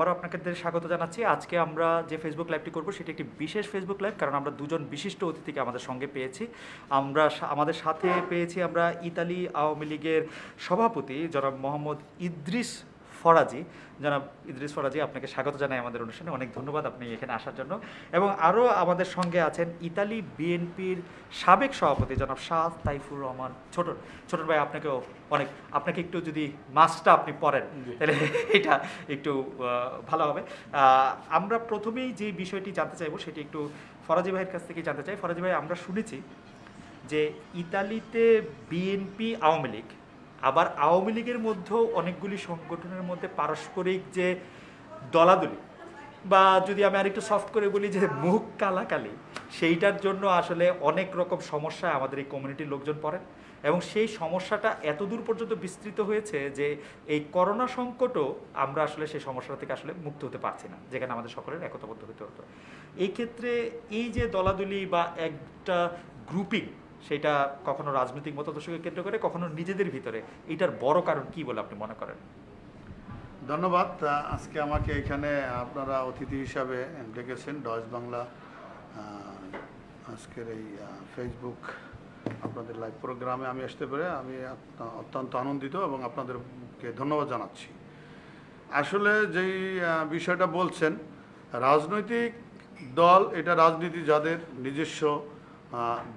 আবারও আপনাদের স্বাগত জানাচ্ছি। আজকে আমরা যে ফেসবুক লাইভটি করব, সেটি একটি বিশেষ ফেসবুক লাইভ কারণ আমরা দুজন বিশিষ্ট অতিথিকে আমাদের সঙ্গে পেয়েছি। আমরা আমাদের সাথে পেয়েছি আমরা ইতালি আওয়ামী লীগের সভাপতি জনাব মোহাম্মদ ইদ্রিস ফরাজি। জনাব ইদ্রিস ফরাজি আপনাকে স্বাগত জানাই আমাদের অনুষ্ঠানে। অনেক ধন্যবাদ আপনি এখানে আসার জন্য। এবং আরও আমাদের সঙ্গে আছেন ইতালি বিএনপির সাবেক সভাপতি জনাব শাহ তাইফুর রহমান ছোটন। ছোটন ভাই আপনাকেও অনেক আপনাকে একটু যদি মাস্কটা আপনি পরেন তাহলে এটা একটু ভালো হবে। আমরা প্রথমেই যে বিষয়টি জানতে চাইব সেটি একটু ফরাজি ভাইয়ের কাছ থেকে জানতে চাই। ফরাজি ভাই আমরা শুনেছি যে ইতালিতে বিএনপি আওয়ামী লীগ আবার আওয়ামী লীগের মধ্যেও অনেকগুলি সংগঠনের মধ্যে পারস্পরিক যে দলাদলি, বা যদি আমি আরেকটু সফট করে বলি যে মুখ কালাকালি, সেইটার জন্য আসলে অনেক রকম সমস্যায় আমাদের এই কমিউনিটির লোকজন পড়েন। এবং সেই সমস্যাটা এত দূর পর্যন্ত বিস্তৃত হয়েছে যে এই করোনা সংকটও আমরা আসলে সেই সমস্যা থেকে আসলে মুক্ত হতে পারছি না, যেখানে আমাদের সকলের একতাবদ্ধ হতে হতো। এই ক্ষেত্রে এই যে দলাদলি বা একটা গ্রুপিং সেটা কখনো রাজনৈতিক মতাদর্শকে কেন্দ্র করে, কখনো নিজেদের ভিতরে। এটার বড় কারণ কি বলে আপনি মনে করেন? ধন্যবাদ। আজকে আমাকে এখানে আপনারা অতিথি হিসাবে ডেকেছেন ডয়েস বাংলা আজকের এই ফেসবুক আপনাদের লাইভ প্রোগ্রামে আমি আসতে পেরে আমি অত্যন্ত আনন্দিত এবং আপনাদেরকে ধন্যবাদ জানাচ্ছি। আসলে যেই বিষয়টা বলছেন, রাজনৈতিক দল এটা রাজনীতি যাদের নিজস্ব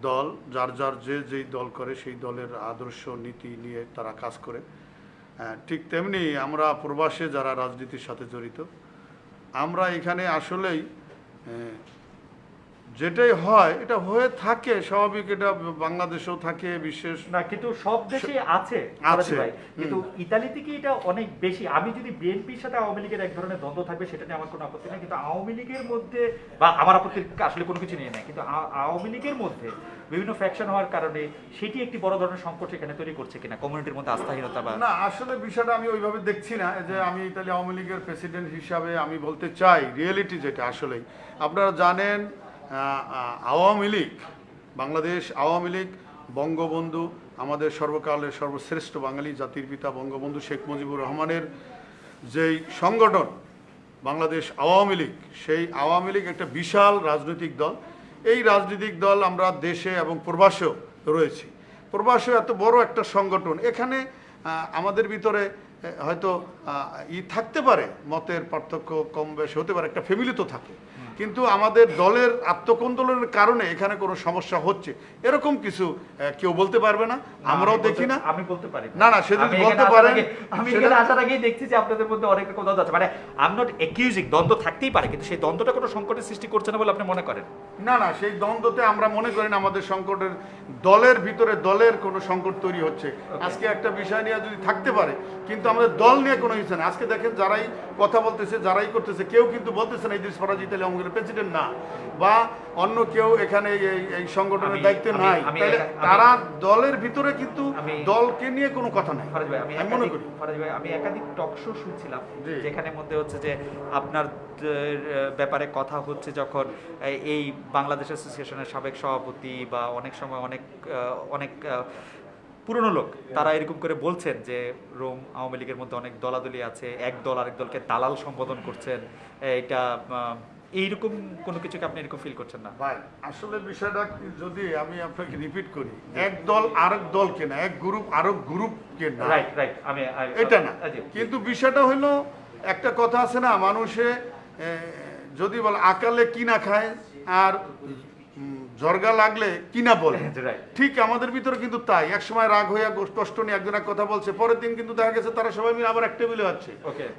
দল যার যার যে যেই দল করে সেই দলের আদর্শ নীতি নিয়ে তারা কাজ করে। আহ, ঠিক তেমনি আমরা প্রবাসে যারা রাজনীতির সাথে জড়িত আমরা এখানে আসলেই আহ, যেটাই হয় এটা হয়ে থাকে স্বাভাবিক এটা বাংলাদেশেও থাকে বিশেষ না কিন্তু সব দেশে আছে আছে। কিন্তু হুম। ইতালিতে কি এটা অনেক বেশি। আমি যদি বিএনপির সাথে আওয়ামী লীগের এক ধরনের দ্বন্দ্ব থাকবে সেটা নিয়ে আমার কোনো আপত্তি নেই। কিন্তু আওয়ামী লীগের মধ্যে বা আমার আপত্তি আসলে কোনো কিছু নিয়ে নেই। কিন্তু আওয়ামী লীগের মধ্যে বিভিন্ন ফ্যাকশন হওয়ার কারণে সেটি একটি বড় ধরনের সংকট এখানে তৈরি করছে কিনা কমিউনিটির মধ্যে আস্থাহীনতা বা না আসলে বিষয়টা আমি ওইভাবে দেখছি না যে আমি ইতালি আওয়ামী লীগের প্রেসিডেন্ট হিসাবে আমি বলতে চাই রিয়েলিটি যেটা আসলেই। আপনারা জানেন আওয়ামী লীগ, বাংলাদেশ আওয়ামী লীগ, বঙ্গবন্ধু, আমাদের সর্বকালের সর্বশ্রেষ্ঠ বাঙালি জাতির পিতা বঙ্গবন্ধু শেখ মুজিবুর রহমানের যেই সংগঠন, বাংলাদেশ আওয়ামী লীগ, সেই আওয়ামী লীগ একটা বিশাল রাজনৈতিক দল। এই রাজনৈতিক দল আমরা দেশে এবং প্রবাসেও রয়েছি। প্রবাসেও এত বড় একটা সংগঠন, এখানে আমাদের ভিতরে হয়তো ই থাকতে পারে, মতের পার্থক্য কম বেশি হতে পারে, একটা ফ্যামিলি তো থাকে। কিন্তু আমাদের দলের আত্মকন্দোলনের কারণে এখানে কোনো সমস্যা হচ্ছে। এরকম কিছু কেউ বলতে পারবে না? আমরাও দেখি না। আমি বলতে পারি না, না, সে যদি বলতে পারেন, আমি এখানে আসার আগেই দেখছি যে আপনাদের মধ্যে অনেক রকম দ্বন্দ্ব আছে। মানে আই এম নট একিউজিং দ্বন্দ্ব থাকতেই পারে কিন্তু সেই দ্বন্দ্বটা কোনো সংকটের সৃষ্টি করছে না বলে আপনি মনে করেন? না না সেই দ্বন্দ্বতে আমরা মনে করি না আমাদের সংকটের দলের ভিতরে দলের কোনো সংকট তৈরি হচ্ছে। আজকে একটা বিষয় নিয়ে যদি থাকতে পারে কিন্তু আমাদের দল নিয়ে কোনো কিছু না আজকে দেখেন যারাই কথা বলতেছে যারাই করতেছে কেউ কিন্তু বলতেছে না ইদ্রিস ফরাজি তাহলে আমাদের প্রেসিডেন্ট না বা অন্য কেউ এখানে এই সংগঠনের দায়িত্বে নাই। তাহলে তারা দলের ভিতরে কিন্তু দলকে নিয়ে কোনো কথা নাই। আমি মনে করি। ফরাজ ভাই আমি একাধিক টক শো শুনছিলাম যেখানে মধ্যে হচ্ছে যে আপনার ব্যাপারে কথা হচ্ছে যখন এই- বাংলাদেশ অ্যাসোসিয়েশনের সাবেক সভাপতি বা অনেক সময় অনেক অনেক পুরনো লোক তারা এরকম করে বলছেন যে রোম আওয়ামী লীগের মধ্যে অনেক দলাদলি আছে এক দল আরেক দলকে দালাল সম্বোধন করছেন এটা এইরকম কোনো কিছুকে আপনি এরকম ফিল করছেন না? ভাই আসলে বিষয়টা যদি আমি আপনাকে রিপিট করি এক দল আরেক দল না এক গ্রুপ আরেক গ্রুপ না। রাইট রাইট আমি এটা না। কিন্তু বিষয়টা হলো একটা কথা আছে না মানুষে যদি বল আকালে কি না খায় আর জর্গা লাগলে কি না বলে? ঠিক আমাদের ভিতরে কিন্তু তাই। এক সময় রাগ হইয়া কষ্ট নিয়ে একজন এক কথা বলছে পরের দিন কিন্তু দেখা গেছে তারা সবাই মিলে আবার এক টেবিলে হচ্ছে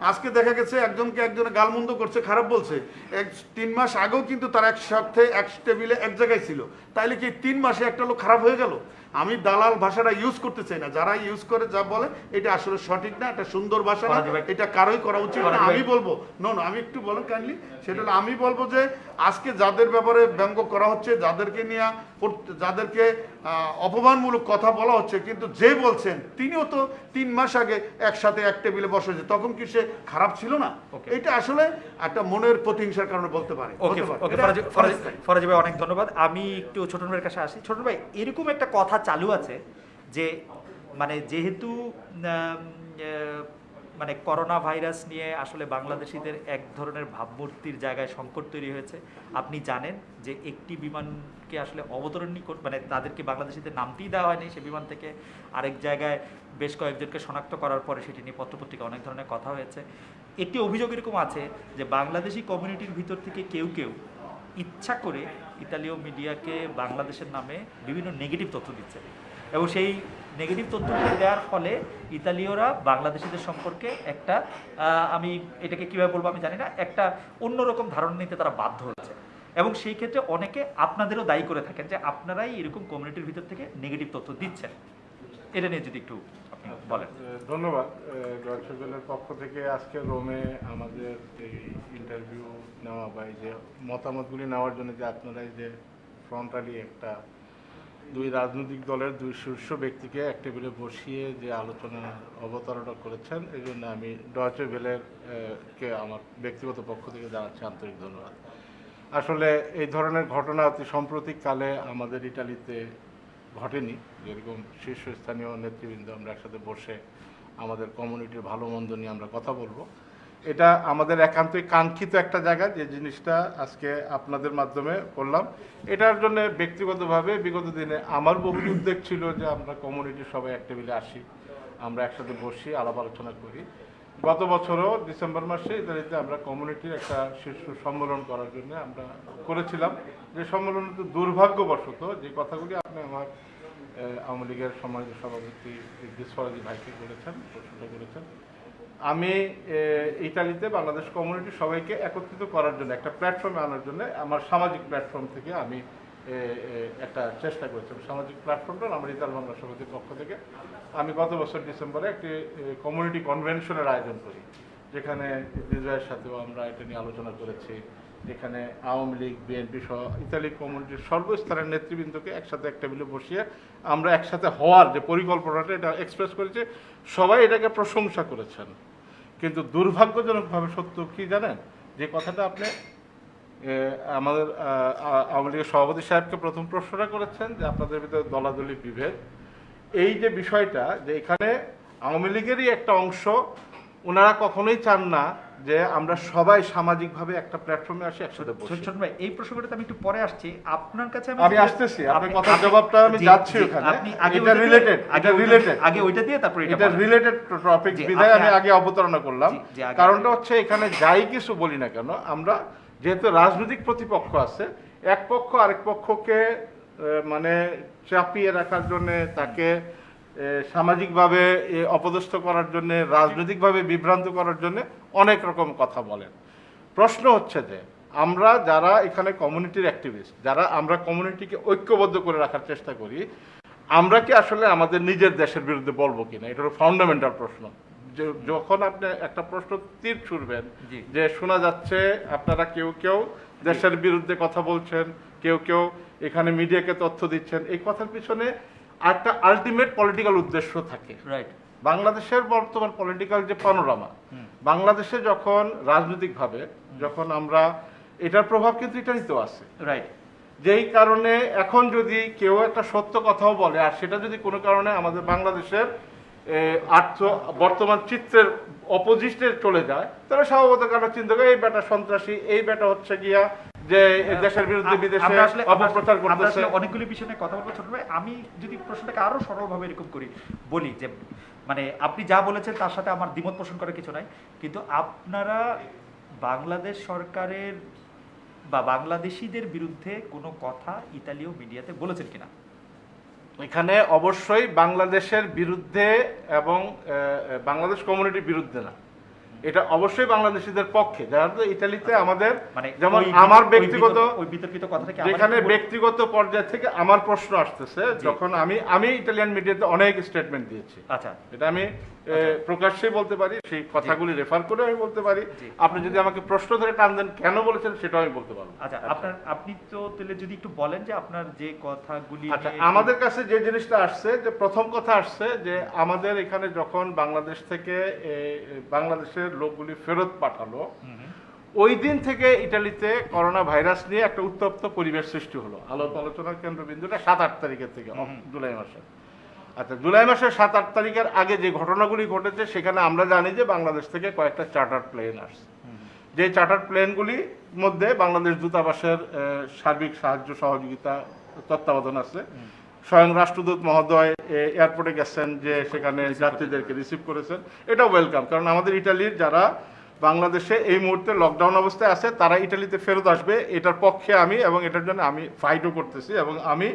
আজকে দেখা গেছে একজনকে একজনে গালমন্দ করছে খারাপ বলছে। এক তিন মাস আগেও কিন্তু তারা একসাথে এক টেবিলে এক জায়গায় ছিল। তাইলে কি তিন মাসে একটা লোক খারাপ হয়ে গেল? আমি দালাল ভাষাটা ইউজ করতে চাই না। যারা ইউজ করে যা বলে এটা আসলে সঠিক না এটা সুন্দর ভাষা না এটা কারোই করা উচিত না। আমি বলব নো না আমি একটু বলেন কাইন্ডলি সেটা আমি বলব যে আজকে যাদের ব্যাপারে ব্যঙ্গ করা হচ্ছে যাদেরকে নিয়ে যাদেরকে অপমানমূলক কথা বলা হচ্ছে কিন্তু যে বলছেন তিনিও তো তিন মাস আগে একসাথে এক টেবিলে বসেছে তখন কি সে খারাপ ছিল না? এটা আসলে একটা মনের প্রতিহিংসার কারণে বলতে পারে। ফরাজি ভাই অনেক ধন্যবাদ। আমি একটু ছোটন ভাইয়ের কাছে আসি। ছোটন ভাই এরকম একটা কথা চালু আছে যে মানে যেহেতু মানে করোনা ভাইরাস নিয়ে আসলে বাংলাদেশিদের এক ধরনের ভাবমূর্তির জায়গায় সংকট তৈরি হয়েছে আপনি জানেন যে একটি বিমানকে আসলে অবতরণই কর মানে তাদেরকে বাংলাদেশিদের নামতেই দেওয়া হয়নি সে বিমান থেকে। আরেক জায়গায় বেশ কয়েকজনকে শনাক্ত করার পরে সেটি নিয়ে পত্রপত্রিকা অনেক ধরনের কথা হয়েছে। একটি অভিযোগ এরকম আছে যে বাংলাদেশি কমিউনিটির ভিতর থেকে কেউ কেউ ইচ্ছা করে ইতালীয় মিডিয়াকে বাংলাদেশের নামে বিভিন্ন নেগেটিভ তথ্য দিচ্ছে। এবং সেই নেগেটিভ তথ্যগুলো দেওয়ার ফলে ইতালীয়রা বাংলাদেশিদের সম্পর্কে একটা আমি এটাকে কীভাবে বলব আমি জানি না, একটা অন্যরকম ধারণা নিতে তারা বাধ্য হচ্ছে। এবং সেই ক্ষেত্রে অনেকে আপনাদেরও দায়ী করে থাকেন যে আপনারাই এরকম কমিউনিটির ভিতর থেকে নেগেটিভ তথ্য দিচ্ছেন। এটা নিয়ে যদি একটু আপনি বলেন। ধন্যবাদ। ডয়চেবেলের পক্ষ থেকে আজকে রোমে আমাদের এই ইন্টারভিউ নেওয়া বা যে মতামতগুলি নেওয়ার জন্য যে আপনারা এই যে ফ্রন্টালি একটা দুই রাজনৈতিক দলের দুই শীর্ষ ব্যক্তিকে এক টেবিলে বসিয়ে যে আলোচনা অবতারণা করেছেন, এই জন্য আমি ডয়চে ভেলের কে আমার ব্যক্তিগত পক্ষ থেকে জানাচ্ছি আন্তরিক ধন্যবাদ। আসলে এই ধরনের ঘটনা অতি সাম্প্রতিককালে আমাদের ইটালিতে ঘটেনি। যেরকম শীর্ষস্থানীয় নেতৃবৃন্দ আমরা একসাথে বসে আমাদের কমিউনিটির ভালো মন্দ নিয়ে আমরা কথা বলব। এটা আমাদের একান্তই কাঙ্ক্ষিত একটা জায়গা, যে জিনিসটা আজকে আপনাদের মাধ্যমে করলাম। এটার জন্য ব্যক্তিগতভাবে বিগত দিনে আমার বহু উদ্যোগ ছিল যে আমরা কমিউনিটির সবাই এক টেবিলে আসি, আমরা একসাথে বসি, আলাপ আলোচনা করি। গত বছরও ডিসেম্বর মাসে ইতালিতে আমরা কমিউনিটির একটা শীর্ষ সম্মেলন করার জন্য আমরা করেছিলাম। যে সম্মেলনে তো দুর্ভাগ্যবশত, যে কথাগুলি আপনি আমার আওয়ামী লীগের সম্মানিত সভাপতি দিসফরাজি ভাইকে বলেছেন প্রশ্নটা করেছেন। আমি ইতালিতে বাংলাদেশ কমিউনিটি সবাইকে একত্রিত করার জন্য, একটা প্ল্যাটফর্মে আনার জন্য, আমার সামাজিক প্ল্যাটফর্ম থেকে আমি একটা চেষ্টা করেছিলাম সামাজিক প্ল্যাটফর্মটা আমার ইতাল বাংলা সমিতির পক্ষ থেকে। আমি গত বছর ডিসেম্বরে একটি কমিউনিটি কনভেনশনের আয়োজন করি, যেখানে বিজয়ের সাথেও আমরা এটা নিয়ে আলোচনা করেছি। যেখানে আওয়ামী লীগ বিএনপি সহ ইতালি কমিউনিটির সর্বস্তরের নেতৃবৃন্দকে একসাথে এক টেবিলে বসিয়ে আমরা একসাথে হওয়ার যে পরিকল্পনাটা, এটা এক্সপ্রেস করেছি। সবাই এটাকে প্রশংসা করেছেন। কিন্তু দুর্ভাগ্যজনকভাবে সত্য কি জানেন? যে কথাটা আপনি আমাদের আওয়ামী লীগের সভাপতি সাহেবকে প্রথম প্রশ্নটা করেছেন যে আপনাদের ভিতরে দলাদলি বিভেদ। এই যে বিষয়টা যে এখানে আওয়ামী লীগেরই একটা অংশ ওনারা কখনোই চান না যে আমরা সবাই সামাজিকভাবে একটা প্ল্যাটফর্মে আসি একসাথে বসি। ছোট ভাই এই প্রসঙ্গটা আমি একটু পরে আসছি। আপনার কাছে আমি আসতেছি আপনার আপনি- কথার জবাবটা আমি যাচ্ছি ওখানে। আপনি আগে এটা রিলেটেড এটা রিলেটেড আগে ওইটা দিয়ে তারপর এটা এটা রিলেটেড টপিক বিধায় আমি আগে অবতারণা করলাম। কারণটা হচ্ছে এখানে যাই কিছু বলি না কেন আমরা যেহেতু রাজনৈতিক প্রতিপক্ষ আছে, এক পক্ষ আরেক পক্ষকে মানে চাপিয়ে রাখার জন্য তাকে সামাজিকভাবে অপদস্থ করার জন্য, রাজনৈতিকভাবে বিভ্রান্ত করার জন্য অনেক রকম কথা বলেন। প্রশ্ন হচ্ছে যে, আমরা যারা এখানে কমিউনিটির অ্যাক্টিভিস্ট যারা আমরা কমিউনিটিকে ঐক্যবদ্ধ করে রাখার চেষ্টা করি, আমরা কি আসলে আমাদের নিজের দেশের বিরুদ্ধে বলব কিনা? এটা হলো ফাউন্ডামেন্টাল প্রশ্ন। যখন আপনি একটা প্রশ্ন তীর ছুড়বেন যে শোনা যাচ্ছে আপনারা কেউ কেউ দেশের বিরুদ্ধে কথা বলছেন কেউ কেউ এখানে মিডিয়াকে তথ্য দিচ্ছেন এই কথার পিছনে একটা আলটিমেট পলিটিক্যাল উদ্দেশ্য থাকে। রাইট বাংলাদেশের বর্তমান পলিটিক্যাল যে পানোরামা বাংলাদেশে যখন রাজনৈতিকভাবে যখন আমরা এটার প্রভাব কিন্তু ইটালিতেও আছে। রাইট যেই কারণে এখন যদি কেউ একটা সত্য কথাও বলে আর সেটা যদি কোনো কারণে আমাদের বাংলাদেশের আর্থ বর্তমান চিত্রের অপোজিটে চলে যায় তাহলে স্বভাবত কারণ চিন্তা করে এই বেটা সন্ত্রাসী এই বেটা হচ্ছে গিয়া যে দেশের বিরুদ্ধে বিদেশে অপপ্রচার করতেছে। অনেকগুলি বিষয় নিয়ে কথা বলব ছোট ভাই। আমি যদি প্রশ্নটাকে আরও সরলভাবে এরকম করি বলি যে মানে আপনি যা বলেছেন তার সাথে আমার দ্বিমত পোষণ করার কিছু নাই কিন্তু আপনারা বাংলাদেশ সরকারের বা বাংলাদেশিদের বিরুদ্ধে কোনো কথা ইতালীয় মিডিয়াতে বলেছেন কিনা? এখানে অবশ্যই বাংলাদেশের বিরুদ্ধে এবং বাংলাদেশ কমিউনিটির বিরুদ্ধে না। এটা অবশ্যই বাংলাদেশিদের পক্ষে। যারা ইতালিতে ইটালিতে আমাদের মানে যেমন আমার ব্যক্তিগত বিতর্ক- ওই বিতর্কিত কথাটা কি যেখানে ব্যক্তিগত পর্যায় থেকে আমার প্রশ্ন আসতেছে যখন আমি আমি ইটালিয়ান মিডিয়াতে অনেক স্টেটমেন্ট দিয়েছি। আচ্ছা। এটা আমি এ, প্রকাশ্যেই বলতে পারি সেই কথাগুলি রেফার করে আমি বলতে পারি। আপনি যদি আমাকে প্রশ্ন ধরে টান দেন কেন বলেছেন সেটাও আমি বলতে পারব। আচ্ছা আপনার আপনি তো তাহলে যদি একটু বলেন যে আপনার যে কথাগুলি আচ্ছা আমাদের কাছে যে জিনিসটা আসছে যে প্রথম কথা আসছে যে আমাদের এখানে যখন বাংলাদেশ থেকে বাংলাদেশের লোকগুলি ফেরত পাঠালো। ওই দিন থেকে ইটালিতে করোনা ভাইরাস নিয়ে একটা উত্তপ্ত পরিবেশ সৃষ্টি হলো। আলোক আলোচনার কেন্দ্রবিন্দুটা সাত আট তারিখের থেকে জুলাই মাসে। আচ্ছা জুলাই মাসের সাত আট তারিখের আগে যে ঘটনাগুলি ঘটেছে, সেখানে আমরা জানি যে বাংলাদেশ থেকে কয়েকটা চার্টার প্লেন আসছে। যে চার্টার প্লেনগুলির মধ্যে বাংলাদেশ দূতাবাসের সার্বিক সাহায্য, সহযোগিতা, তত্ত্বাবধান আছে। স্বয়ং রাষ্ট্রদূত মহোদয় এয়ারপোর্টে গেছেন যে সেখানে যাত্রীদেরকে রিসিভ করেছেন। এটা ওয়েলকাম, কারণ আমাদের ইটালির যারা বাংলাদেশে এই মুহূর্তে লকডাউন অবস্থায় আছে, তারা ইটালিতে ফেরত আসবে, এটার পক্ষে আমি এবং এটার জন্য আমি ফাইটও করতেছি এবং আমি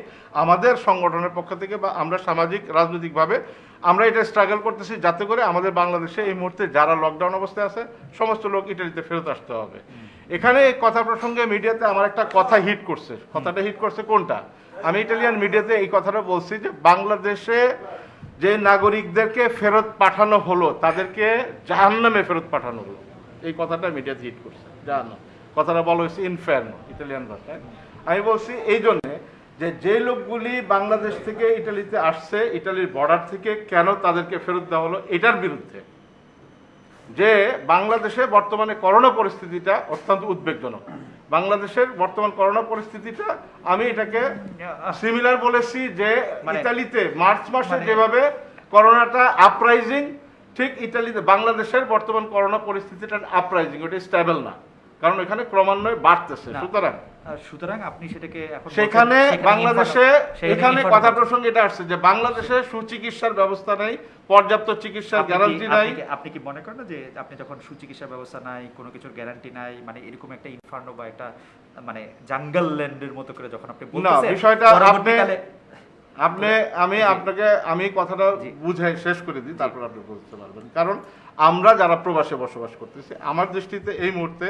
আমাদের সংগঠনের পক্ষ থেকে বা আমরা সামাজিক, রাজনৈতিকভাবে আমরা এটা স্ট্রাগল করতেছি যাতে করে আমাদের বাংলাদেশে এই মুহূর্তে যারা লকডাউন অবস্থায় আছে, সমস্ত লোক ইটালিতে ফেরত আসতে হবে। এখানে কথা প্রসঙ্গে মিডিয়াতে আমার একটা কথা হিট করছে। কথাটা হিট করছে কোনটা? আমি ইটালিয়ান মিডিয়াতে এই কথাটা বলছি যে বাংলাদেশে যে নাগরিকদেরকে ফেরত পাঠানো হলো, তাদেরকে জাহান্নামে ফেরত পাঠানো হলো। এই কথাটা মিডিয়া হিট করছে জাহান্নাম কথাটা বলা হয়েছে ইনফার্নো ইটালিয়ান ভাষায়। আমি বলছি এই জন্যে যে যে লোকগুলি বাংলাদেশ থেকে ইটালিতে আসছে ইটালির বর্ডার থেকে কেন তাদেরকে ফেরত দেওয়া হলো এটার বিরুদ্ধে। যে বাংলাদেশে বর্তমানে করোনা পরিস্থিতিটা অত্যন্ত উদ্বেগজনক। বাংলাদেশের বর্তমান করোনা পরিস্থিতিটা আমি এটাকে সিমিলার বলেছি যে মানে- ইতালিতে মার্চ মাসে মানে- যেভাবে করোনাটা আপরাইজিং ঠিক ইতালিতে বাংলাদেশের বর্তমান করোনা পরিস্থিতিটা আপরাইজিং ওটা স্টেবল না। কারণ এখানে ক্রমান্বয়ে বাড়তেছে। সুতরাং সুতরাং আপনি সেটাকে সেখানে বাংলাদেশে এখানে কথা প্রসঙ্গে এটা আসছে যে বাংলাদেশে সুচিকিৎসার ব্যবস্থা নেই পর্যাপ্ত চিকিৎসার গ্যারান্টি নাই। আপনি কি- মনে করেন যে আপনি যখন সুচিকিৎসা ব্যবস্থা নাই কোনো কিছুর গ্যারান্টি নাই মানে এরকম একটা ইনফার্নো বা একটা মানে জাঙ্গল ল্যান্ডের মতো করে যখন আপনি বলতেছেন বিষয়টা আপনি- আপনি আমি আপনাকে আমি কথাটা বুঝাই শেষ করে দিই তারপর আপনি বুঝতে পারবেন। কারণ আমরা যারা প্রবাসে বসবাস করতেছি আমার দৃষ্টিতে এই মুহূর্তে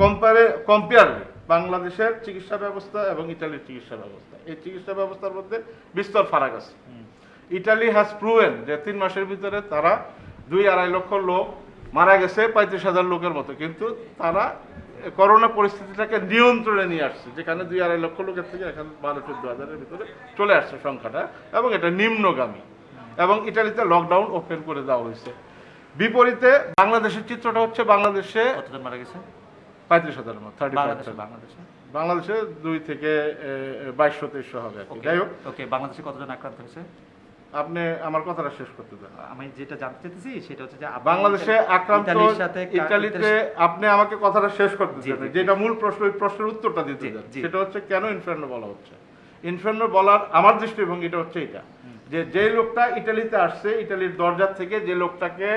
কম্পারে কম্পেয়ারলি বাংলাদেশের চিকিৎসা ব্যবস্থা এবং ইটালির চিকিৎসা ব্যবস্থা। এই চিকিৎসা ব্যবস্থার মধ্যে বিস্তর ফারাক আছে। ইটালি হ্যাজ প্রুভেন যে তিন মাসের ভিতরে তারা দুই আড়াই লক্ষ লোক মারা গেছে পঁয়ত্রিশ হাজার লোকের মতো। কিন্তু তারা করোনা পরিস্থিতিটাকে নিয়ন্ত্রণে নিয়ে আসছে যেখানে দুই আড়াই লক্ষ লোকের থেকে এখানে বারো চোদ্দ হাজারের ভিতরে চলে আসছে সংখ্যাটা এবং এটা নিম্নগামী। এবং ইটালিতে লকডাউন ওপেন করে দেওয়া হয়েছে। বিপরীতে বাংলাদেশের চিত্রটা হচ্ছে বাংলাদেশে মারা গেছে? পঁয়ত্রিশ হাজারের মতো থার্টি বাংলাদেশে বাংলাদেশে? দুই থেকে বাইশশো তেইশশো হবে যাই হোক। ওকে বাংলাদেশে কতজন আক্রান্ত হয়েছে? আপনি আমার কথাটা শেষ করতে দেন। আমি যেটা জানতে চাইতেছি সেটা হচ্ছে যে বাংলাদেশে আক্রান্ত ইতালির ইতালিতে আপনি আমাকে কথাটা শেষ করতে দেন। যেটা মূল প্রশ্ন ওই প্রশ্নের উত্তরটা দিতে দেন। সেটা হচ্ছে কেন ইনফার্নো বলা হচ্ছে? ইনফার্নো বলার আমার দৃষ্টিভঙ্গিটা হচ্ছে এটা। যে যে লোকটা ইটালিতে আসছে ইটালির দরজা থেকে যে লোকটাকে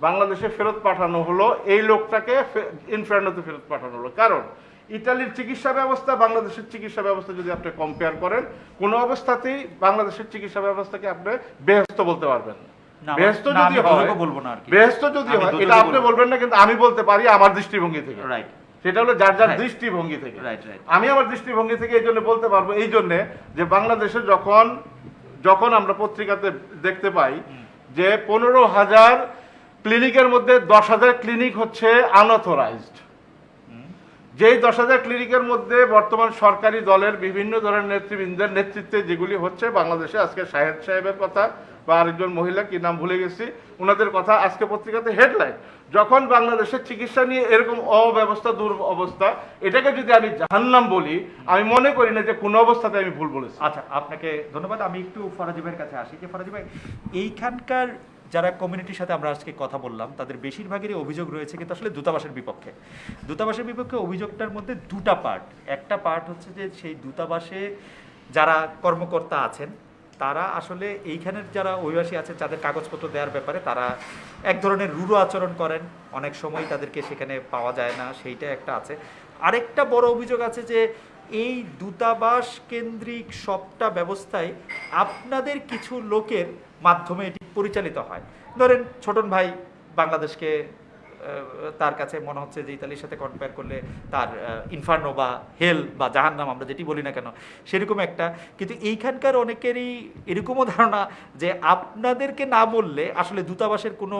বাংলাদেশে ফেরত পাঠানো হলো এই লোকটাকে ইনফার্নোতে ফেরত পাঠানো হলো। কারণ ইটালির চিকিৎসা ব্যবস্থা বাংলাদেশের চিকিৎসা ব্যবস্থা যদি আপনি কম্পেয়ার করেন কোনো অবস্থাতেই বাংলাদেশের চিকিৎসা ব্যবস্থাকে আপনি বেহস্ত বলতে পারবেন না। না, যদি আমি হয় বলব না আর যদি হয় এটা আপনি বলবেন না কিন্তু আমি বলতে পারি আমার দৃষ্টিভঙ্গি থেকে। রাইট সেটা হলো যার যার দৃষ্টিভঙ্গি থেকে। আমি আমার দৃষ্টিভঙ্গি থেকে এই জন্য বলতে পারব এই জন্যে যে বাংলাদেশে যখন যখন আমরা পত্রিকাতে দেখতে পাই যে পনেরো হাজার ক্লিনিকের মধ্যে দশ হাজার ক্লিনিক হচ্ছে আনঅথরাইজড যেই দশ হাজার ক্লিনিকের মধ্যে বর্তমান সরকারি দলের বিভিন্ন ধরনের নেতৃবৃন্দের নেতৃত্বে যেগুলি হচ্ছে, বাংলাদেশে আজকে শাহেদ সাহেবের কথা বা আরেকজন মহিলা, কি নাম ভুলে গেছি ওনাদের কথা আজকে পত্রিকাতে হেডলাইন যখন বাংলাদেশের চিকিৎসা নিয়ে এরকম অব্যবস্থা দুর অবস্থা এটাকে যদি আমি জাহান্নাম বলি, আমি মনে করি না যে কোনো অবস্থাতে আমি ভুল বলেছি। আচ্ছা আপনাকে ধন্যবাদ। আমি একটু ফরাজি ভাইয়ের কাছে আসি। যে ফরাজি ভাই, এইখানকার যারা কমিউনিটির সাথে আমরা আজকে কথা বললাম, তাদের বেশিরভাগেরই অভিযোগ রয়েছে কিন্তু আসলে দূতাবাসের বিপক্ষে। দূতাবাসের বিপক্ষে অভিযোগটার মধ্যে দুটা পার্ট একটা পার্ট হচ্ছে যে সেই দূতাবাসে যারা কর্মকর্তা আছেন, তারা আসলে এইখানের যারা অভিবাসী আছেন যাদের কাগজপত্র দেওয়ার ব্যাপারে তারা এক ধরনের রূঢ় আচরণ করেন। অনেক সময় তাদেরকে সেখানে পাওয়া যায় না, সেইটা একটা আছে। আরেকটা বড় অভিযোগ আছে যে এই দূতাবাস কেন্দ্রিক সবটা ব্যবস্থায় আপনাদের কিছু লোকের মাধ্যমে এটি পরিচালিত হয়। ধরেন, ছোটন ভাই বাংলাদেশকে তার কাছে মনে হচ্ছে যে ইতালির সাথে কম্পেয়ার করলে তার ইনফার্নো বা হেল বা জাহান্নাম আমরা যেটি বলি না কেন, সেরকম একটা। কিন্তু এইখানকার অনেকেরই এরকমও ধারণা যে আপনাদেরকে না বললে আসলে দূতাবাসের কোনো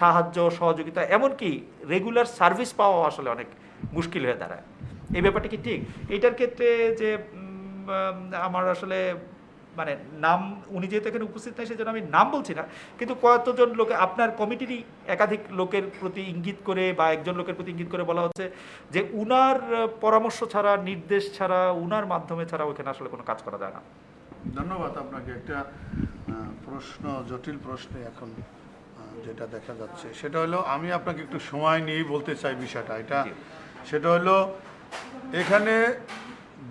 সাহায্য, সহযোগিতা, এমনকি রেগুলার সার্ভিস পাওয়া আসলে অনেক মুশকিল হয়ে দাঁড়ায়। এই ব্যাপারটা কি ঠিক? এইটার ক্ষেত্রে যে আমার আসলে মানে নাম উনি যেহেতু এখানে উপস্থিত নাই সেজন্য আমি নাম বলছি না কিন্তু কতজন লোকে আপনার কমিটিরই একাধিক লোকের প্রতি ইঙ্গিত করে বা একজন লোকের প্রতি ইঙ্গিত করে বলা হচ্ছে যে উনার পরামর্শ ছাড়া নির্দেশ ছাড়া উনার মাধ্যমে ছাড়া ওখানে আসলে কোনো কাজ করা যায় না। ধন্যবাদ আপনাকে। একটা প্রশ্ন জটিল প্রশ্নে এখন যেটা দেখা যাচ্ছে। সেটা হলো আমি আপনাকে একটু সময় নিয়েই বলতে চাই বিষয়টা। এটা সেটা হলো এখানে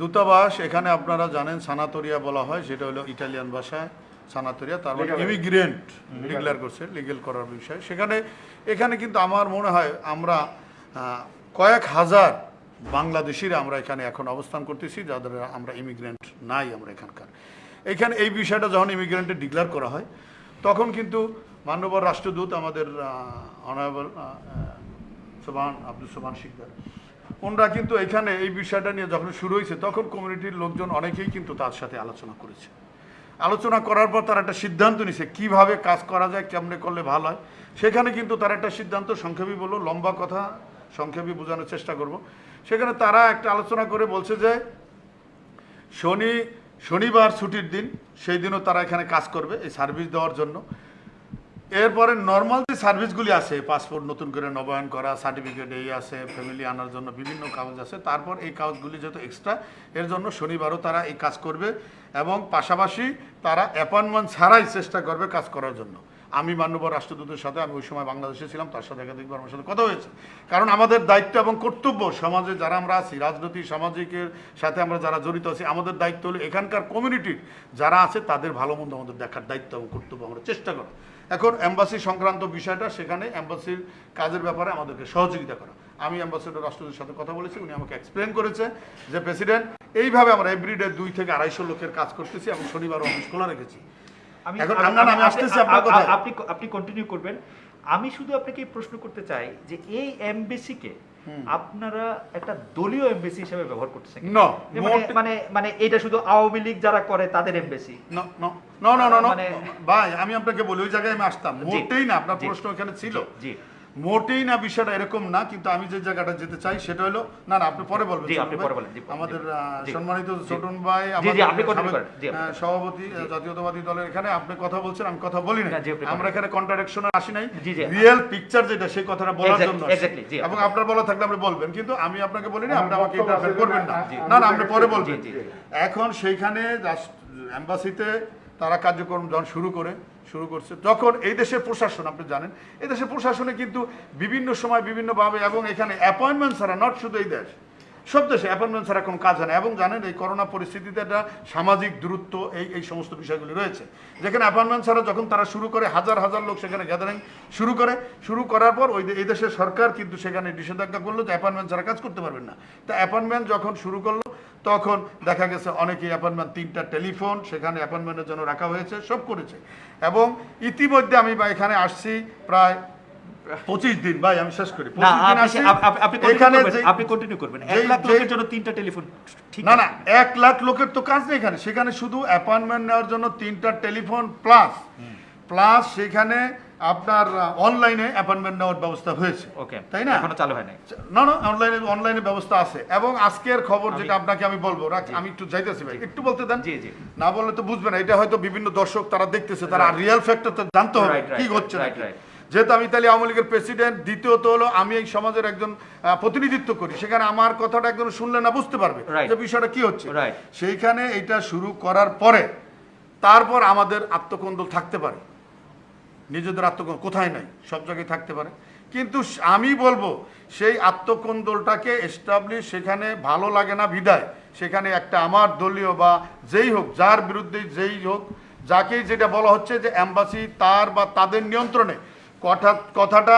দূতাবাস এখানে আপনারা জানেন সানাতোরিয়া বলা হয় সেটা হলো ইটালিয়ান ভাষায় সানাতোরিয়া তার মানে ইমিগ্রেন্ট ডিক্লেয়ার করছে লিগেল করার বিষয়। সেখানে এখানে কিন্তু আমার মনে হয় আমরা কয়েক হাজার বাংলাদেশিরা আমরা এখানে এখন অবস্থান করতেছি যাদের আমরা ইমিগ্রেন্ট নাই আমরা এখানকার। এখানে এই বিষয়টা যখন ইমিগ্রেন্টে ডিক্লেয়ার করা হয় তখন কিন্তু মান্যবর রাষ্ট্রদূত আমাদের অনারেবল সোবান আব্দুল সোবান শিকদার ওনারা কিন্তু এখানে এই বিষয়টা নিয়ে যখন শুরু হয়েছে, তখন কমিউনিটির লোকজন অনেকেই কিন্তু তার সাথে আলোচনা করেছে। আলোচনা করার পর তারা একটা সিদ্ধান্ত নিছে কীভাবে কাজ করা যায়, কেমনে করলে ভালো হয়। সেখানে কিন্তু তারা একটা সিদ্ধান্ত, সংক্ষেপে বলল লম্বা কথা, সংক্ষেপে বোঝানোর চেষ্টা করব। সেখানে তারা একটা আলোচনা করে বলছে যে, শনি, শনিবার ছুটির দিন, সেই দিনও তারা এখানে কাজ করবে এই সার্ভিস দেওয়ার জন্য। এরপরে নর্মাল যে সার্ভিসগুলি আছে পাসপোর্ট নতুন করে নবায়ন করা সার্টিফিকেট এই আছে ফ্যামিলি আনার জন্য বিভিন্ন কাগজ আছে, তারপর এই কাগজগুলি যেহেতু এক্সট্রা এর জন্য শনিবারও তারা এই কাজ করবে এবং পাশাপাশি তারা অ্যাপয়েন্টমেন্ট ছাড়াই চেষ্টা করবে কাজ করার জন্য। আমি মান্যবর রাষ্ট্রদূতের সাথে, আমি ওই সময় বাংলাদেশে ছিলাম, তার সাথে একাধিকবার আমার সাথে কথা হয়েছে। কারণ আমাদের দায়িত্ব এবং কর্তব্য সমাজে যারা আমরা আছি রাজনৈতিক সামাজিকের সাথে আমরা যারা জড়িত আছি, আমাদের দায়িত্ব হলো এখানকার কমিউনিটির যারা আছে, তাদের ভালো মন্দ আমাদের দেখার দায়িত্ব এবং কর্তব্য আমরা চেষ্টা করা এখন এম্বাসি সংক্রান্ত বিষয়টা সেখানে এম্বাসির কাজের ব্যাপারে আমাদেরকে সহযোগিতা করা। আমি অ্যাম্বাসেডর রাষ্ট্রদূতের সাথে কথা বলেছি উনি আমাকে এক্সপ্লেন করেছে যে প্রেসিডেন্ট এইভাবে আমরা এভরিডে দুই থেকে আড়াইশো লোকের কাজ করতেছি এবং শনিবার অফিস খোলা রেখেছি। এখন আমি- আসতেছি আপনার। আপনি আপনি কন্টিনিউ করবেন। আমি শুধু আপনাকে প্রশ্ন করতে চাই যে এই এমবেসিকে আপনারা একটা দলীয় এমবেসি হিসেবে ব্যবহার করতেছেন? মানে মানে মানে এটা শুধু আওয়ামী লীগ যারা করে তাদের এমবেসি. মানে- ভাই আমি আপনাকে বলি ওই জায়গায় আমি আসতাম। মোটেই না আপনার প্রশ্ন এখানে ছিল। জি। মোটেই না বিষয়টা এরকম না কিন্তু আমি যে জায়গাটা যেতে চাই সেটা হলো না না আপনি পরে বলবেন আপনি পরে বলেন, জি, জি, আমাদের সম্মানিত। ছোটন ভাই সভাপতি জাতীয়তাবাদী দলের এখানে আপনি কথা বলছেন আমি কথা বলি না আমরা এখানে কন্ট্রাডিকশনে আসি নাই। রিয়েল পিকচার যেটা সেই কথাটা বলার জন্য এবং আপনার বলা থাকলে আপনি বলবেন কিন্তু আমি আপনাকে বলি না আপনি আমাকে ইন্টারফেয়ার করবেন না। না না আপনি পরে বলবেন। এখন সেইখানে এম্বাসিতে তারা কার্যক্রম যখন শুরু করে শুরু করছে। যখন এই দেশের প্রশাসন, আপনি জানেন, এই দেশের প্রশাসনে কিন্তু বিভিন্ন সময় বিভিন্নভাবে এবং এখানে অ্যাপয়েন্টমেন্ট ছাড়া নট শুধু এই দেশ সব দেশে অ্যাপয়েন্টমেন্ট ছাড়া কোনো কাজ হয় না। এবং জানেন, এই করোনা পরিস্থিতিতে একটা সামাজিক দূরত্ব, এই এই সমস্ত বিষয়গুলি রয়েছে। যেখানে অ্যাপয়েন্টমেন্ট ছাড়া যখন তারা শুরু করে, হাজার হাজার লোক সেখানে গ্যাদারিং শুরু করে। শুরু করার পর ওই এই দেশের সরকার কিন্তু সেখানে নিষেধাজ্ঞা করল যে অ্যাপয়েন্টমেন্ট ছাড়া কাজ করতে পারবেন না। তা অ্যাপয়েন্টমেন্ট যখন শুরু করল, তখন দেখা গেছে অনেকেই অ্যাপয়েন্টমেন্ট তিনটা টেলিফোন, সেখানে অ্যাপয়েন্টমেন্টের জন্য রাখা হয়েছে, সব করেছে। এবং ইতিমধ্যে আমি এখানে আসছি প্রায় পঁচিশ দিন ভাই আমি শেষ করি। 25 দিন আপনি কন্টিনিউ করবেন এক লাখ লোকের জন্য তিনটা টেলিফোন ঠিক না না এক লাখ লোকের তো কাজ নেই এখানে। সেখানে শুধু অ্যাপয়েন্টমেন্ট নেওয়ার জন্য তিনটা টেলিফোন প্লাস প্লাস সেখানে আপনার অনলাইনে অ্যাপয়েন্টমেন্ট নেওয়ার ব্যবস্থা হয়েছে। ওকে তাই না? এখনও চালু হয় নাই। না না অনলাইনে অনলাইনে ব্যবস্থা আছে। এবং আজকের খবর যেটা আপনাকে আমি বলব রাখ- আমি একটু যাইতেছি ভাই। একটু বলতে দেন? জি, জি। না বললে তো বুঝবে না। এটা হয়তো বিভিন্ন দর্শক তারা দেখতেছে তারা রিয়েল ফ্যাক্টর তো জানতে হবে। কি হচ্ছে right, নাকি। যেহেতু আমি ইতালি আওয়ামী লীগের প্রেসিডেন্ট দ্বিতীয়ত হলো আমি এই সমাজের একজন প্রতিনিধিত্ব করি। সেখানে আমার কথাটা একজন শুনলে না বুঝতে পারবে. যে বিষয়টা কি হচ্ছে. সেইখানে এটা শুরু করার পরে তারপর আমাদের আত্মকন্দল থাকতে পারে। নিজেদের আত্মকন্দল কোথায় নাই? সব জায়গায় থাকতে পারে। কিন্তু আমি বলব সেই আত্মকন্দলটাকে এস্টাবলিশ সেখানে ভালো লাগে না বিদায়। সেখানে একটা আমার দলীয় বা যেই হোক যার বিরুদ্ধে যেই হোক যাকেই যেটা বলা হচ্ছে যে অ্যাম্বাসি তার বা তাদের নিয়ন্ত্রণে কথা কথাটা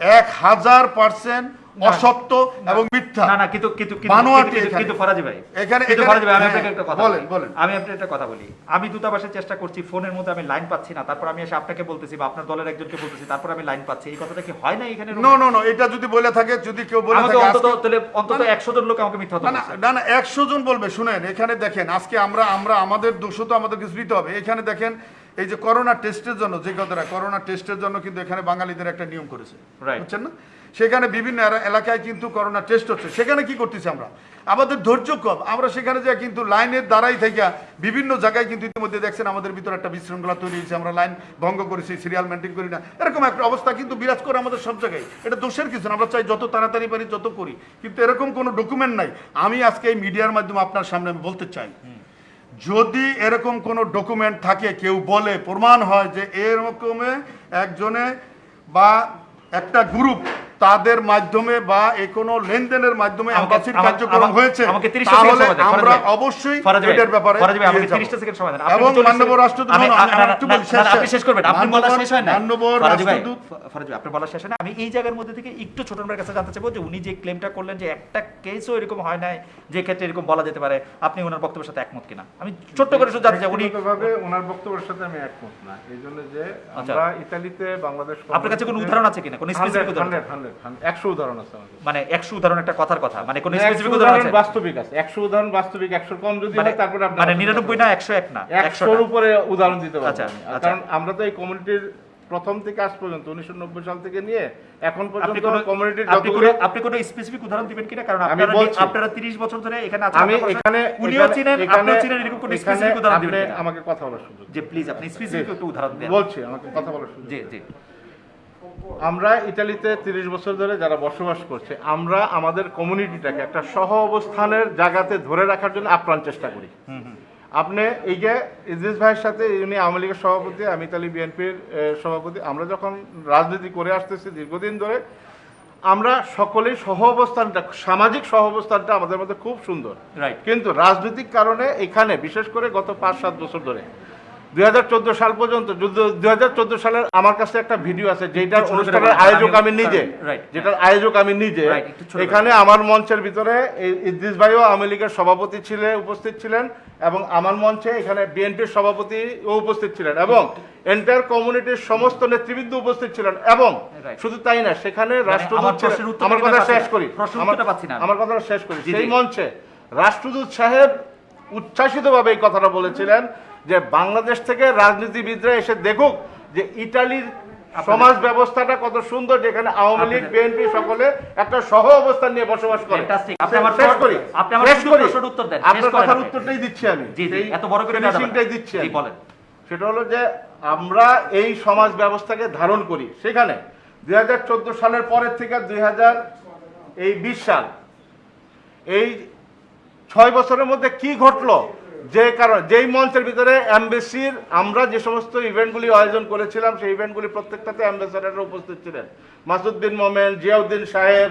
এক হাজার পার্সেন্ট অসত্য এবং মিথ্যা। না না কিন্তু কিন্তু কিন্তু- ফরাজি ভাই। এখানে- কিন্তু ফরাজি ভাই আমি হ্যাঁ, আপনাকে একটা কথা বলেন, বলি। বলেন। আমি আপনাকে একটা কথা বলি। আমি দূতাবাসের চেষ্টা করছি ফোনের মধ্যে আমি লাইন পাচ্ছি না তারপর আমি এসে আপনাকে বলতেছি বা আপনার দলের একজনকে বলতেছি তারপর আমি লাইন পাচ্ছি। এই কথাটা কি হয় না এখানে নো নো নো এটা যদি বলে থাকে যদি কেউ বলে থাকে অন্তত তাহলে অন্তত না, না, একশো জন লোক আমাকে মিথ্যা না না। না না একশো জন বলবে শুনেন এখানে দেখেন আজকে আমরা আমরা আমাদের দোষ তো আমাদের কিছু দিতে হবে। এখানে দেখেন এই যে করোনা টেস্টের জন্য যে কথাটা করোনা টেস্টের জন্য কিন্তু এখানে বাঙালিদের একটা নিয়ম করেছে। বুঝছেন না? সেখানে বিভিন্ন এলাকায় কিন্তু করোনা টেস্ট হচ্ছে। সেখানে কি করতেছি আমরা? আমাদের ধৈর্য কম। আমরা সেখানে যাই কিন্তু লাইনের দ্বারাই থেকে বিভিন্ন জায়গায় কিন্তু ইতিমধ্যে দেখছেন আমাদের ভিতরে একটা বিশৃঙ্খলা তৈরি হয়েছে। আমরা লাইন ভঙ্গ করেছি সিরিয়াল মেনটেন করি না। এরকম একটা অবস্থা কিন্তু বিরাজ করে আমাদের সব জায়গায়। এটা দোষের কিছু না। আমরা চাই যত তাড়াতাড়ি পারি যত করি। কিন্তু এরকম কোনো ডকুমেন্ট নাই। আমি আজকে এই মিডিয়ার মাধ্যমে আপনার সামনে আমি বলতে চাই। যদি এরকম কোনো ডকুমেন্ট থাকে, কেউ বলে, প্রমাণ হয় যে এরকমে একজনে বা একটা গ্রুপ তাদের মাধ্যমে বা এ কোনো লেনদেনের মাধ্যমে অ্যাম্বাসির কার্যক্রম হয়েছে আমাকে 30 সেকেন্ড তাহলে সময় দেন, আমরা অবশ্যই এটার ব্যাপারে আমাকে 30 সেকেন্ড সময় দেন। আপনি এবং 40 মান্যবর রাষ্ট্রদূত আপনি শেষ। করবেন আপনি বলা শেষ হয় না ভাই, রাষ্ট্রদূত ফরাজ ভাই, আপনার বলা শেষ হয় না আমি এই জায়গার মধ্যে থেকে একটু ছোট ভাইয়ের কাছে জানতে চাইব যে উনি যে ক্লেমটা করলেন যে একটা কেসও এরকম হয় নাই যে ক্ষেত্রে এরকম বলা যেতে পারে আপনি ওনার বক্তব্যের সাথে একমত কিনা আমি ছোট্ট করে শুধু জানতে চাই উনি ব্যক্তিগতভাবে ওনার বক্তব্যের সাথে আমি একমত না এই জন্য যে আচ্ছা। আমরা ইতালিতে বাংলাদেশ আপনার কাছে কোনো উদাহরণ আছে কিনা কোনো স্পেসিফিক উদাহরণ একশো উদাহরণ আছে মানে একশো উদাহরণ একটা কথার কথা মানে কোনো স্পেসিফিক উদাহরণ আছে? বাস্তবিক আছে। একশো উদাহরণ বাস্তবিক একশো কম যদি মানে হয় তারপরে আপনি মানে না না? উপরে উদাহরণ দিতে আচ্ছা, আচ্ছা। কারণ আমরা তো এই কমিউনিটির প্রথম থেকে আজ পর্যন্ত উনিশশো নব্বই সাল থেকে নিয়ে এখন পর্যন্ত কমিউনিটির যতগুলো আপনি কোনো স্পেসিফিক উদাহরণ দিবেন কিনা? কারণ আপনারা আপনারা 30 বছর ধরে এখানে আছেন আমি এখানে উনিও চিনেন আপনিও চিনেন এরকম কোনো স্পেসিফিক উদাহরণ দিবেন আমাকে কথা বলার সুযোগ যে প্লিজ আপনি স্পেসিফিক একটু উদাহরণ দেন। বলছি আমাকে কথা বলার সুযোগ জি জি। আমরা ইতালিতে তিরিশ বছর ধরে যারা বসবাস করছে আমরা আমাদের কমিউনিটিটাকে একটা সহ অবস্থানের জায়গাতে ধরে রাখার জন্য আপ্রাণ চেষ্টা করি। আপনি এই যে ইদ্রিস ভাইয়ের সাথে উনি আওয়ামী লীগের সভাপতি আমি ইতালি বিএনপির সভাপতি আমরা যখন রাজনীতি করে আসতেছি দীর্ঘদিন ধরে আমরা সকলেই সহ অবস্থানটা সামাজিক সহ অবস্থানটা আমাদের মধ্যে খুব সুন্দর। কিন্তু রাজনৈতিক কারণে এখানে বিশেষ করে গত পাঁচ সাত বছর ধরে দুই সাল পর্যন্ত দুই সালের আমার কাছে একটা ভিডিও আছে যেটার অনুষ্ঠানের আয়োজক আমি- নিজে। যেটার আয়োজক আমি নিজে। এখানে আমার মঞ্চের ভিতরে ইদ্রিস ভাইও আওয়ামী লীগের সভাপতি ছিলেন উপস্থিত ছিলেন এবং আমার মঞ্চে এখানে বিএনপির সভাপতি উপস্থিত ছিলেন এবং এন্টায়ার কমিউনিটির সমস্ত নেতৃবৃন্দ উপস্থিত ছিলেন এবং শুধু তাই না সেখানে রাষ্ট্রদূত আমার কথা শেষ করি। আমার কথাটা শেষ করি। সেই মঞ্চে রাষ্ট্রদূত সাহেব উচ্ছ্বাসিতভাবে এই কথাটা বলেছিলেন। যে বাংলাদেশ থেকে রাজনীতিবিদরা এসে দেখুক যে ইটালির সমাজ ব্যবস্থাটা কত সুন্দর যেখানে আওয়ামী লীগ বিএনপি সকলে একটা সহ অবস্থান নিয়ে বসবাস করে। আপনার কথার উত্তরটাই দিচ্ছি আমি। এত বড় করে দিচ্ছি বলেন। সেটা হলো যে আমরা এই সমাজ ব্যবস্থাকে ধারণ করি। সেখানে দুই হাজার চোদ্দ সালের পরের থেকে দুই এই বিশ সাল এই ছয় বছরের মধ্যে কি ঘটলো? যে কারণ যেই মঞ্চের ভিতরে অ্যাম্বাসির আমরা যে সমস্ত ইভেন্টগুলি আয়োজন করেছিলাম সেই ইভেন্টগুলি প্রত্যেকটাতে অ্যাম্বাসেডাররা উপস্থিত ছিলেন। মাসুদ বিন মোমেন জিয়াউদ্দিন সাহেব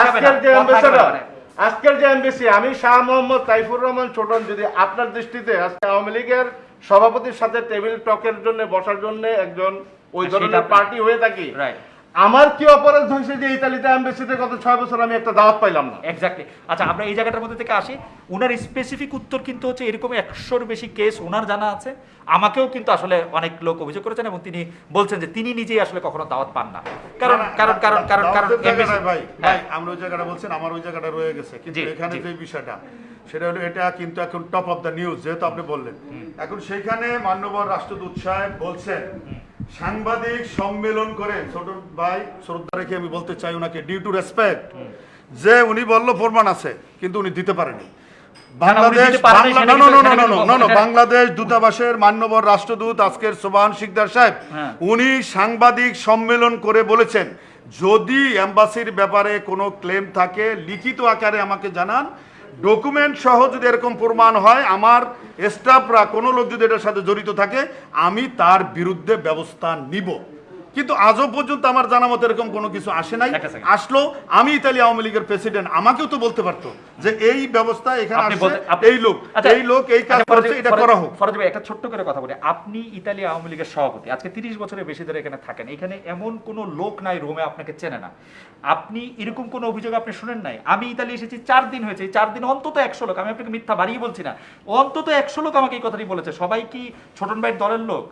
আজকের যে অ্যাম্বাসেডার আজকের যে এমবিসি আমি শাহ মোহাম্মদ তাইফুর রহমান ছোটন যদি আপনার দৃষ্টিতে আজকে আওয়ামী লীগের সভাপতির সাথে টেবিল টকের জন্য বসার জন্য একজন ওই সেটা ধরনের পার্টি হয়ে থাকি রাইট আমার কি অপরাধ হয়েছে যে ইতালিতে এমবেসিতে গত ছয় বছর আমি একটা দাওয়াত পাইলাম না? এক্স্যাক্টলি আচ্ছা আমরা এই জায়গাটার মধ্যে থেকে আসি। ওনার স্পেসিফিক উত্তর কিন্তু হচ্ছে এরকম একশোর বেশি কেস ওনার জানা আছে। আমাকেও কিন্তু আসলে অনেক লোক অভিযোগ করেছেন এবং তিনি বলছেন যে তিনি নিজেই আসলে কখনো দাওয়াত পান না। কারণ কারণ কারণ কারণ কারণ ভাই হ্যাঁ, ভাই আমরা ওই জায়গাটা বলছেন আমার ওই জায়গাটা রয়ে গেছে। কিন্তু এখানে। যে বিষয়টা সেটা হলো এটা কিন্তু এখন টপ অফ দ্য নিউজ যেহেতু আপনি বললেন। এখন সেখানে মান্যবর রাষ্ট্রদূত সাহেব বলছেন সাংবাদিক সম্মেলন ছোট ভাই শ্রদ্ধা রেখে আমি বলতে চাই ওনাকে ডিউ টু রেসপেক্ট যে উনি বলল প্রমাণ আছে কিন্তু উনি দিতে পারেনি বাংলাদেশ বাংলাদেশ দূতাবাসের মান্যবর রাষ্ট্রদূত আজকের সোবান শিকদার সাহেব হ্যাঁ। উনি সাংবাদিক সম্মেলন করে বলেছেন যদি এম্বাসির ব্যাপারে কোনো ক্লেম থাকে লিখিত আকারে আমাকে জানান ডকুমেন্ট সহ যদি এরকম প্রমাণ হয়, আমার স্টাফরা কোনো লোক যদি এটার সাথে জড়িত থাকে, আমি তার বিরুদ্ধে ব্যবস্থা নিব। কিন্তু আজও পর্যন্ত আমার জানা মতো এরকম কোনো কিছু আসে নাই। আসলো আমি ইতালি আওয়ামী লীগের প্রেসিডেন্ট আমাকেও তো বলতে পারতো যে এই ব্যবস্থা এখানে এই লোক আচ্ছা, এই লোক এই কাজ আচ্ছা, করছে এটা করা হোক। ফরজ ভাই একটা ছোট্ট করে কথা বলি। আপনি ইতালি আওয়ামী লীগের সভাপতি আজকে তিরিশ বছরের বেশি ধরে এখানে থাকেন। এখানে এমন কোনো লোক নাই রোমে আপনাকে চেনে না। আপনি এরকম কোনো অভিযোগ আপনি শুনেন নাই? আমি ইতালি এসেছি চার দিন হয়েছে। এই চার দিন অন্তত একশো লোক আমি আপনাকে মিথ্যা বাড়িয়ে বলছি না অন্তত একশো লোক আমাকে এই কথাটি বলেছে। সবাই কি ছোটন ভাইয়ের দলের লোক?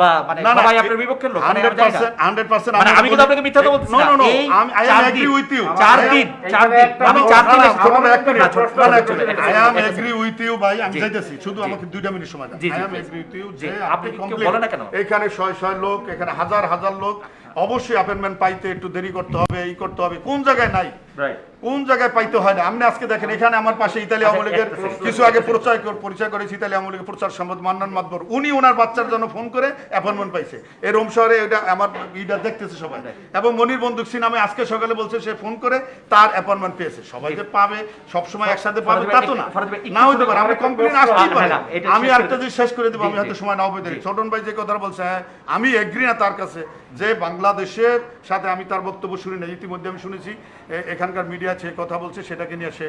বা মানে সবাই আপনার বিপক্ষের লোক মানে আমি জানি না। 100% 100% আমি কিন্তু আপনাকে মিথ্যা তো বলছি না। no, no, এই আমি- I চার দিন, চার দিন, এখানে চার দিন। আমি চার দিন না, না, এসেছি। ছোট ভাই, একটা ছোট- না, না, ছোট- actually, একটা I second, am একটা agree second। with you ভাই, আমি যাইতেছি। শুধু আমাকে দুইটা মিনিট সময় দেন। জি, জি, I am please। agree with you জি, যে আপনি আপনি কেউ না কেন? এখানে শয় শয় লোক এখানে হাজার হাজার লোক অবশ্যই অ্যাপয়েন্টমেন্ট পাইতে একটু দেরি করতে হবে এই করতে হবে। কোন জায়গায় নাই? কোন জায়গায় পাইতে হয় না? আপনি আজকে দেখেন এখানে আমার পাশে ইতালি আওয়ামী লীগের একটা second। কিছু আগে পরিচয় পরিচয় করেছি ইতালি আওয়ামী লীগের প্রচার সম্পদ মান্নান মাতবর। উনি ওনার বাচ্চার জন্য ফোন করে অ্যাপয়েন্টমেন্ট পাইছে। এই রোম শহরে এটা আমার ইটা দেখতেছে সবাই। এবং মনির বন্দুক সিনামে আজকে সকালে বলছে সে ফোন করে তার অ্যাপয়েন্টমেন্ট পেয়েছে। সবাই যে পাবে সবসময় একসাথে পাবে তা তো না। না হইতে পারে আরেকটা কমপ্লেন আসতেই পারে। আমি একটা জিনিস শেষ করে দেবো আমি হয়তো সময় না হবে দেরি। ছোটন ভাই যে কথাটা বলছে হ্যাঁ আমি এগ্রি না তার কাছে যে বাংলাদেশের সাথে আমি তার বক্তব্য শুনি না ইতিমধ্যে আমি শুনেছি এখানকার মিডিয়া যে কথা বলছে সেটাকে নিয়ে সে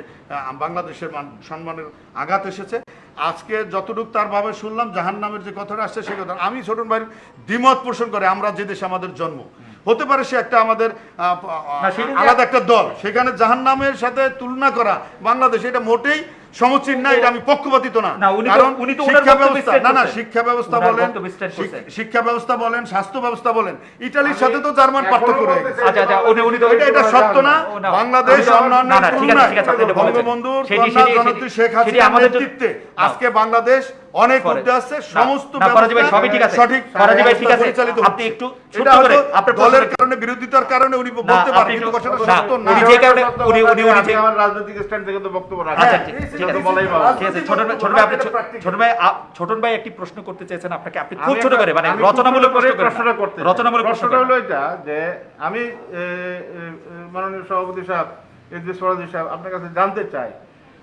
বাংলাদেশের মান- সম্মানের আঘাত এসেছে। আজকে যতটুকু তার ভাবে শুনলাম জাহান নামের যে কথাটা আসছে সে কথা আমি ছোটন ভাইয়ের দ্বিমত পোষণ করে আমরা যে দেশে আমাদের জন্ম হতে পারে সে একটা আমাদের আলাদা একটা দল সেখানে জাহান নামের সাথে তুলনা করা বাংলাদেশ এটা মোটেই সমুচিত না এটা আমি পক্ষপাতিত না কারণ উনি তো শিক্ষা ব্যবস্থা না না শিক্ষা ব্যবস্থা বলেন। শিক্ষা ব্যবস্থা বলেন স্বাস্থ্য ব্যবস্থা বলেন ইটালির সাথে তো জার্মান পার্থক্য রয়ে গেছে আচ্ছা আচ্ছা উনি উনি তো এটা এটা সত্য না বাংলাদেশ অন্যান্য। বঙ্গবন্ধুর শেখ হাসিনার আমাদের নেতৃত্বে আজকে বাংলাদেশ অনেক না, সমস্ত সবই ঠিক আছে। সঠিক। ফরাজি ভাই, ঠিক আছে। আপনি একটু ছোট্ট করে আপনার দলের কারণে বিরোধিতার কারণে উনি বলতে পারেন কিন্তু কথাটা সত্য না। উনি যে কারণে- উনি- উনি- উনি যে- আমার রাজনৈতিক স্ট্যান্ড থেকে তো বক্তব্য রাখা। আচ্ছা হ্যাঁ, ঠিক আছে বলাই ভালো। ঠিক আছে ছোট ভাই ছোট ভাই আপনি ছোট ভাই ছোটন ভাই একটি প্রশ্ন করতে চেয়েছেন আপনাকে। আপনি খুব ছোট করে মানে রচনামূলক ছোট করে প্রশ্ন প্রশ্নটা করতে রচনামূলক প্রশ্ন প্রশ্নটা হলো এটা যে আমি মাননীয় সভাপতি সাহেব ইদ্রিস ফরাজি সাহেব আপনার কাছে জানতে চাই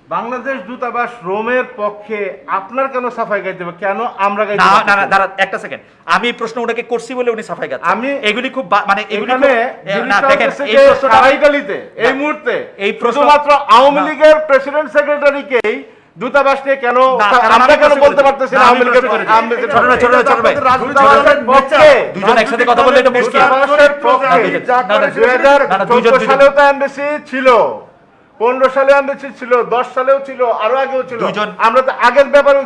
বাংলাদেশ দূতাবাস রোমের পক্ষে আপনার কেন সাফাই গাইতে হবে কেন আমরা গাইতে না না না দাঁড়া একটা সেকেন্ড আমি প্রশ্ন ওনাকে করছি বলে উনি সাফাই গাচ্ছেন আমি- এগুলি খুব মানে এগুলি না দেখেন এই প্রশ্নটা সারা এই মুহূর্তে এই প্রশ্ন- শুধুমাত্র আওয়ামী লীগের প্রেসিডেন্ট সেক্রেটারিকেই দূতাবাস নিয়ে কেন আমরা কেন বলতে পারতেছি না, না আওয়ামী লীগের করেছি। ছোট ভাই, ছোট ছোট ভাই। দূতাবাসের পক্ষে। দুজন একসাথে কথা বললে এটা মুশকিল। দূতাবাসের না, না, করে দুই সেটা হাজার না, না, দুইজন- চোদ্দ দুইজন। সালেও তো এমবেসি ছিল পনেরো সালে এমবেসি ছিল দশ সালেও ছিল আরও আগেও ছিল। দুইজন- আমরা তো আগের ব্যাপারে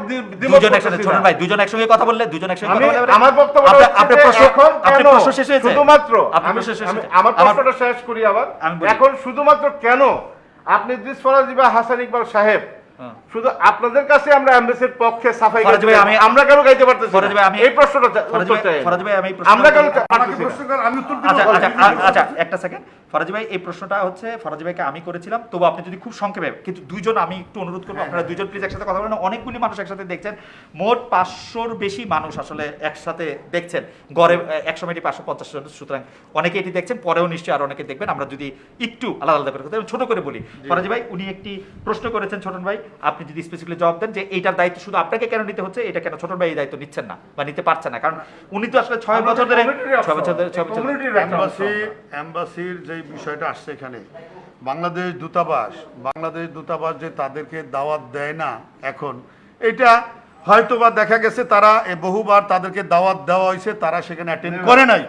দুজন একসাথে ছোট ভাই দুজন একসঙ্গে কথা বললে দুজন একসঙ্গে কথা বললে আমার বক্তব্য আপনার- প্রশ্ন আপনার প্রশ্ন শেষ হয়েছে? শুধুমাত্র আপনার প্রশ্ন শেষ হয়েছে। আমার প্রশ্নটা শেষ করি আবার। এখন শুধুমাত্র কেন? আপনি দিস ফরাজি বা হাসান ইকবাল সাহেব হ্যাঁ। শুধু আপনাদের কাছে আমরা এমবেসির পক্ষে সাফাই গাইতে আমি- আমরা কেন গাইতে পারতেছি ফরাজি ভাই, আমি- এই প্রশ্নটা ফরাজি ভাই- আমি আমরা কেন আমাকে প্রশ্ন করেন, আমি উত্তর দিব। আচ্ছা। আচ্ছা আ- আচ্ছা একটা সেকেন্ড ফরাজি ভাই এই প্রশ্নটা হচ্ছে ফরাজি ভাইকে আমি করেছিলাম। তবু আপনি যদি খুব সংক্ষেপে কিন্তু দুইজন আমি একটু অনুরোধ করব আপনারা দুইজন প্লিজ একসাথে কথা বলেন। অনেকগুলি মানুষ একসাথে দেখছেন। মোট পাঁচশোর বেশি মানুষ আসলে একসাথে দেখছেন। গড়ে এক সময় পাঁচশো পঞ্চাশ জন। সুতরাং অনেকে এটি দেখছেন পরেও নিশ্চয়ই আরও অনেকে দেখবেন। আমরা যদি একটু আলাদা আলাদা করে কথা ছোট করে বলি। ফরাজি ভাই উনি একটি প্রশ্ন করেছেন ছোটন ভাই। আপনি যদি স্পেসিফিকলি জবাব দেন যে এইটার দায়িত্ব শুধু আপনাকে কেন নিতে হচ্ছে এটা কেন ছোটন ভাই এই দায়িত্ব নিচ্ছেন না বা নিতে পারছেন না? কারণ উনি তো আসলে ছয় বছর ধরে ছয় বছর ধরে ছয় বছর অ্যাম্বাসির যে বিষয়টা আসছে এখানে। বাংলাদেশ দূতাবাস বাংলাদেশ দূতাবাস যে তাদেরকে দাওয়াত দেয় না এখন এটা হয়তো বা দেখা গেছে তারা বহুবার তাদেরকে দাওয়াত দেওয়া হয়েছে তারা সেখানে অ্যাটেন্ড করে নাই।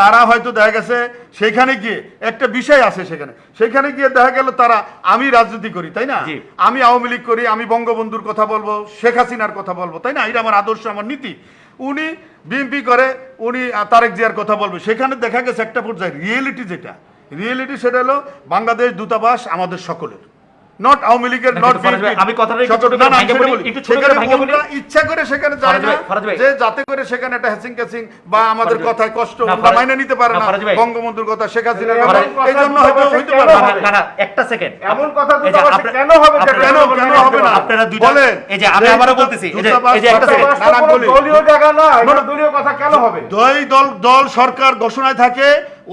তারা হয়তো দেখা গেছে সেখানে গিয়ে একটা বিষয় আছে সেখানে। সেখানে গিয়ে দেখা গেল তারা আমি রাজনীতি করি তাই না? আমি আওয়ামী লীগ করি আমি বঙ্গবন্ধুর কথা বলব শেখ হাসিনার কথা বলব তাই না? এটা আমার আদর্শ আমার নীতি। উনি বিএনপি করে উনি তারেক জিয়ার কথা বলবে। সেখানে দেখা গেছে একটা পর্যায়ে রিয়েলিটি যেটা রিয়েলিটি সেটা হলো বাংলাদেশ দূতাবাস আমাদের সকলের। নট আওয়ামী লীগের নট আমি কথাটা একটু ছোট করে ভাঙে বলি, ইচ্ছা করে সেখানে যায় না। যে যাতে করে সেখানে একটা হ্যাচিং ক্যাচিং বা আমাদের কথায় কষ্ট আমরা মাইনে নিতে পারে না। বঙ্গবন্ধুর কথা শেখ হাসিনার কথা কথা এই জন্য হয়তো হইতে পারে না, না। না, না, একটা সেকেন্ড এমন কথা আপনি- কেন হবে কেন কেন হবে না। আপনারা বলেন এই যে আমি যে আবারও বলতেছি এই যে এই যে একটা সেকেন্ড না, না, বলি। দলীয় জায়গা না এটা। দলীয় কথা কেন হবে দুই দল দল সরকার ঘোষণায় থাকে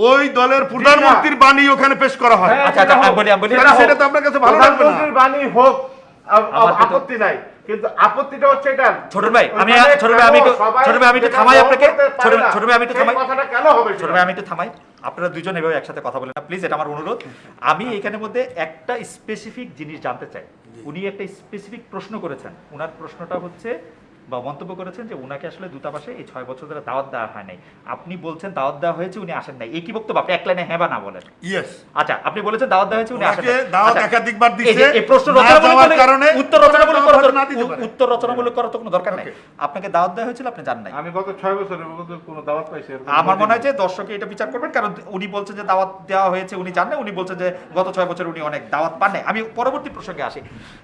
ওই দলের প্রধানমন্ত্রীর বাণী ওখানে পেশ করা হয় হ্যাঁ, আচ্ছা আচ্ছা বলি বলি সেটা- সেটা তো আপনার কাছে ভালো না। বাণী হোক আপত্তি নাই। কিন্তু আপত্তিটা হচ্ছে এটা। ছোট ভাই, আমি ওইখানে ছোট ভাই, আমি একটু- কেন সবাই ছোট ভাই, আমি একটু থামাই আপনাকে। ছোট ভাই, না, ছোট ভাই, আমি একটু থামাই। কথাটা কেন হবে ছোট ভাই আমি একটু থামাই। আপনারা দুজন এভাবে একসাথে কথা বলেন না। প্লিজ এটা আমার অনুরোধ। আমি এখানের মধ্যে একটা স্পেসিফিক জিনিস জানতে চাই। উনি একটা স্পেসিফিক প্রশ্ন করেছেন। ওনার প্রশ্নটা হচ্ছে বা মন্তব্য করেছেন যে উনাকে আসলে দূতাবাসে এই ছয় বছর ধরে দাওয়াত দেওয়া হয় নাই। আপনি বলছেন দাওয়াত দেওয়া হয়েছে উনি আসেন নাই। এই কি বক্তব্য? আপনি এক লাইনে হ্যাঁ বা না বলেন। ইয়েস আচ্ছা আপনি বলেছেন দাওয়াত দেওয়া হয়েছে উনি আসেন নাই। দাওয়াত আচ্ছা, একাধিকবার যে এই প্রশ্ন না রচনামূলক কারণে উত্তর রচনামূলক করার তো- না দিতে উত্তর রচনামূলক করার তো কোনো দরকার নাই। আপনাকে দাওয়াত দেওয়া হয়েছিল আপনি জান নাই। আমি গত ছয় বছরের মধ্যে কোনো দাওয়াত পাইছি আমার মনে হয় যে দর্শকে এটা বিচার করবেন কারণ উনি বলছেন যে দাওয়াত দেওয়া হয়েছে উনি জানেন উনি বলছেন যে গত ছয় বছর উনি অনেক দাওয়াত পান নাই। আমি পরবর্তী প্রসঙ্গে আসি।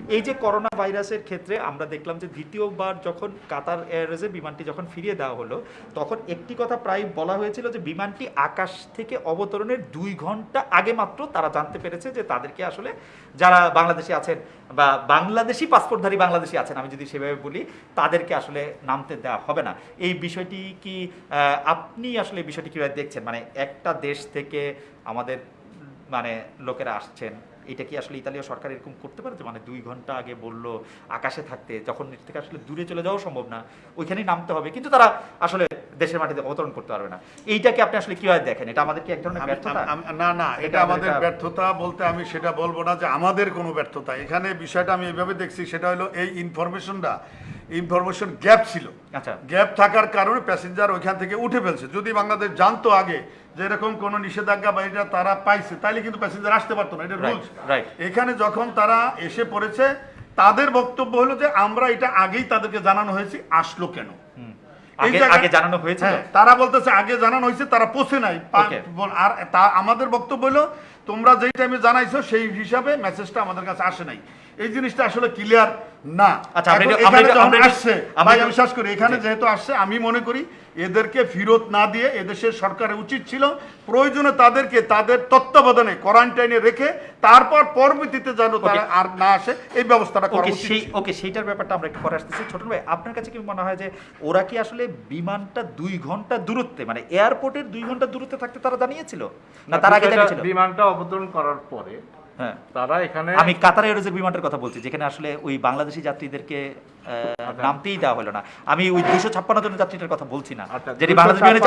এই যে করোনা ভাইরাসের ক্ষেত্রে আমরা দেখলাম যে দ্বিতীয়বার যখন কাতার এয়ারওয়েজে বিমানটি যখন ফিরিয়ে দেওয়া হলো, তখন একটি কথা প্রায় বলা হয়েছিল যে বিমানটি আকাশ থেকে অবতরণের দুই ঘণ্টা আগে মাত্র তারা জানতে পেরেছে যে তাদেরকে আসলে যারা বাংলাদেশি আছেন বা বাংলাদেশি পাসপোর্টধারী বাংলাদেশি আছেন, আমি যদি সেভাবে বলি, তাদেরকে আসলে নামতে দেওয়া হবে না। এই বিষয়টি কি আপনি আসলে বিষয়টি কীভাবে দেখছেন? মানে একটা দেশ থেকে আমাদের মানে লোকেরা আসছেন এটা কি আসলে ইতালীয় সরকার এরকম করতে পারে যে মানে দুই ঘণ্টা আগে বলল আকাশে থাকতে যখন এর থেকে আসলে দূরে চলে যাওয়া সম্ভব না ওইখানেই নামতে হবে। কিন্তু তারা আসলে দেশের মাটিতে অবতরণ করতে পারবে না। এইটাকে আপনি আসলে কীভাবে দেখেন? এটা আমাদের কি এক ধরনের ব্যর্থতা? না না এটা এটা আমাদের ব্যর্থতা বলতে আমি সেটা বলব না যে আমাদের কোনো ব্যর্থতা। এখানে বিষয়টা আমি এইভাবে দেখছি সেটা হলো এই ইনফরমেশনটা ইনফরমেশন গ্যাপ ছিল। আচ্ছা। গ্যাপ থাকার কারণে প্যাসেঞ্জার ওইখান থেকে উঠে ফেলছে। যদি বাংলাদেশ জানতো আগে যে এরকম কোনো নিষেধাজ্ঞা বা এটা তারা পাইছে তাইলে কিন্তু প্যাসেঞ্জার আসতে পারতো না এটা রুলস এখানে যখন তারা এসে পড়েছে তাদের বক্তব্য হলো যে আমরা এটা আগেই তাদেরকে জানানো হয়েছে আসলো কেন? আগে জানানো হয়েছিল হ্যাঁ, তারা বলতেছে আগে জানানো হয়েছে তারা পৌঁছে নাই। আর তা আমাদের বক্তব্য হলো তোমরা যেই টাইমে জানাইছো সেই হিসাবে মেসেজটা আমাদের কাছে আসে নাই। এই জিনিসটা আসলে ক্লিয়ার না। আচ্ছা, আসছে ভাই আমি বিশ্বাস করি এখানে যেহেতু আসছে আমি মনে করি এদেরকে ফেরত না দিয়ে এদেশের সরকারের উচিত ছিল প্রয়োজনে তাদেরকে তাদের তত্ত্বাবধানে কোয়ারেন্টাইনে রেখে তারপর পরবর্তীতে যেন তারা আর না আসে এই ব্যবস্থাটা করা সেই ওকে সেইটার ব্যাপারটা আমরা একটু পরে আসতেছি। ছোট ভাই আপনার কাছে কি মনে হয় যে ওরা কি আসলে বিমানটা দুই ঘণ্টা দূরত্বে মানে এয়ারপোর্টের দুই ঘণ্টা দূরত্বে থাকতে তারা জানিয়েছিল? না তার আগে জানিয়েছিল? বিমানটা অবতরণ করার পরে হ্যাঁ। তারা এখানে আমি কাতার এয়ারওয়েজের বিমানটার কথা বলছি যেখানে আসলে ওই বাংলাদেশি যাত্রীদেরকে আচ্ছা। নামতেই দেওয়া হলো না। আমি ওই দুশো ছাপ্পান্ন জন যাত্রীটার কথা বলছি না। আচ্ছা, যেটি বাংলাদেশ বিমানে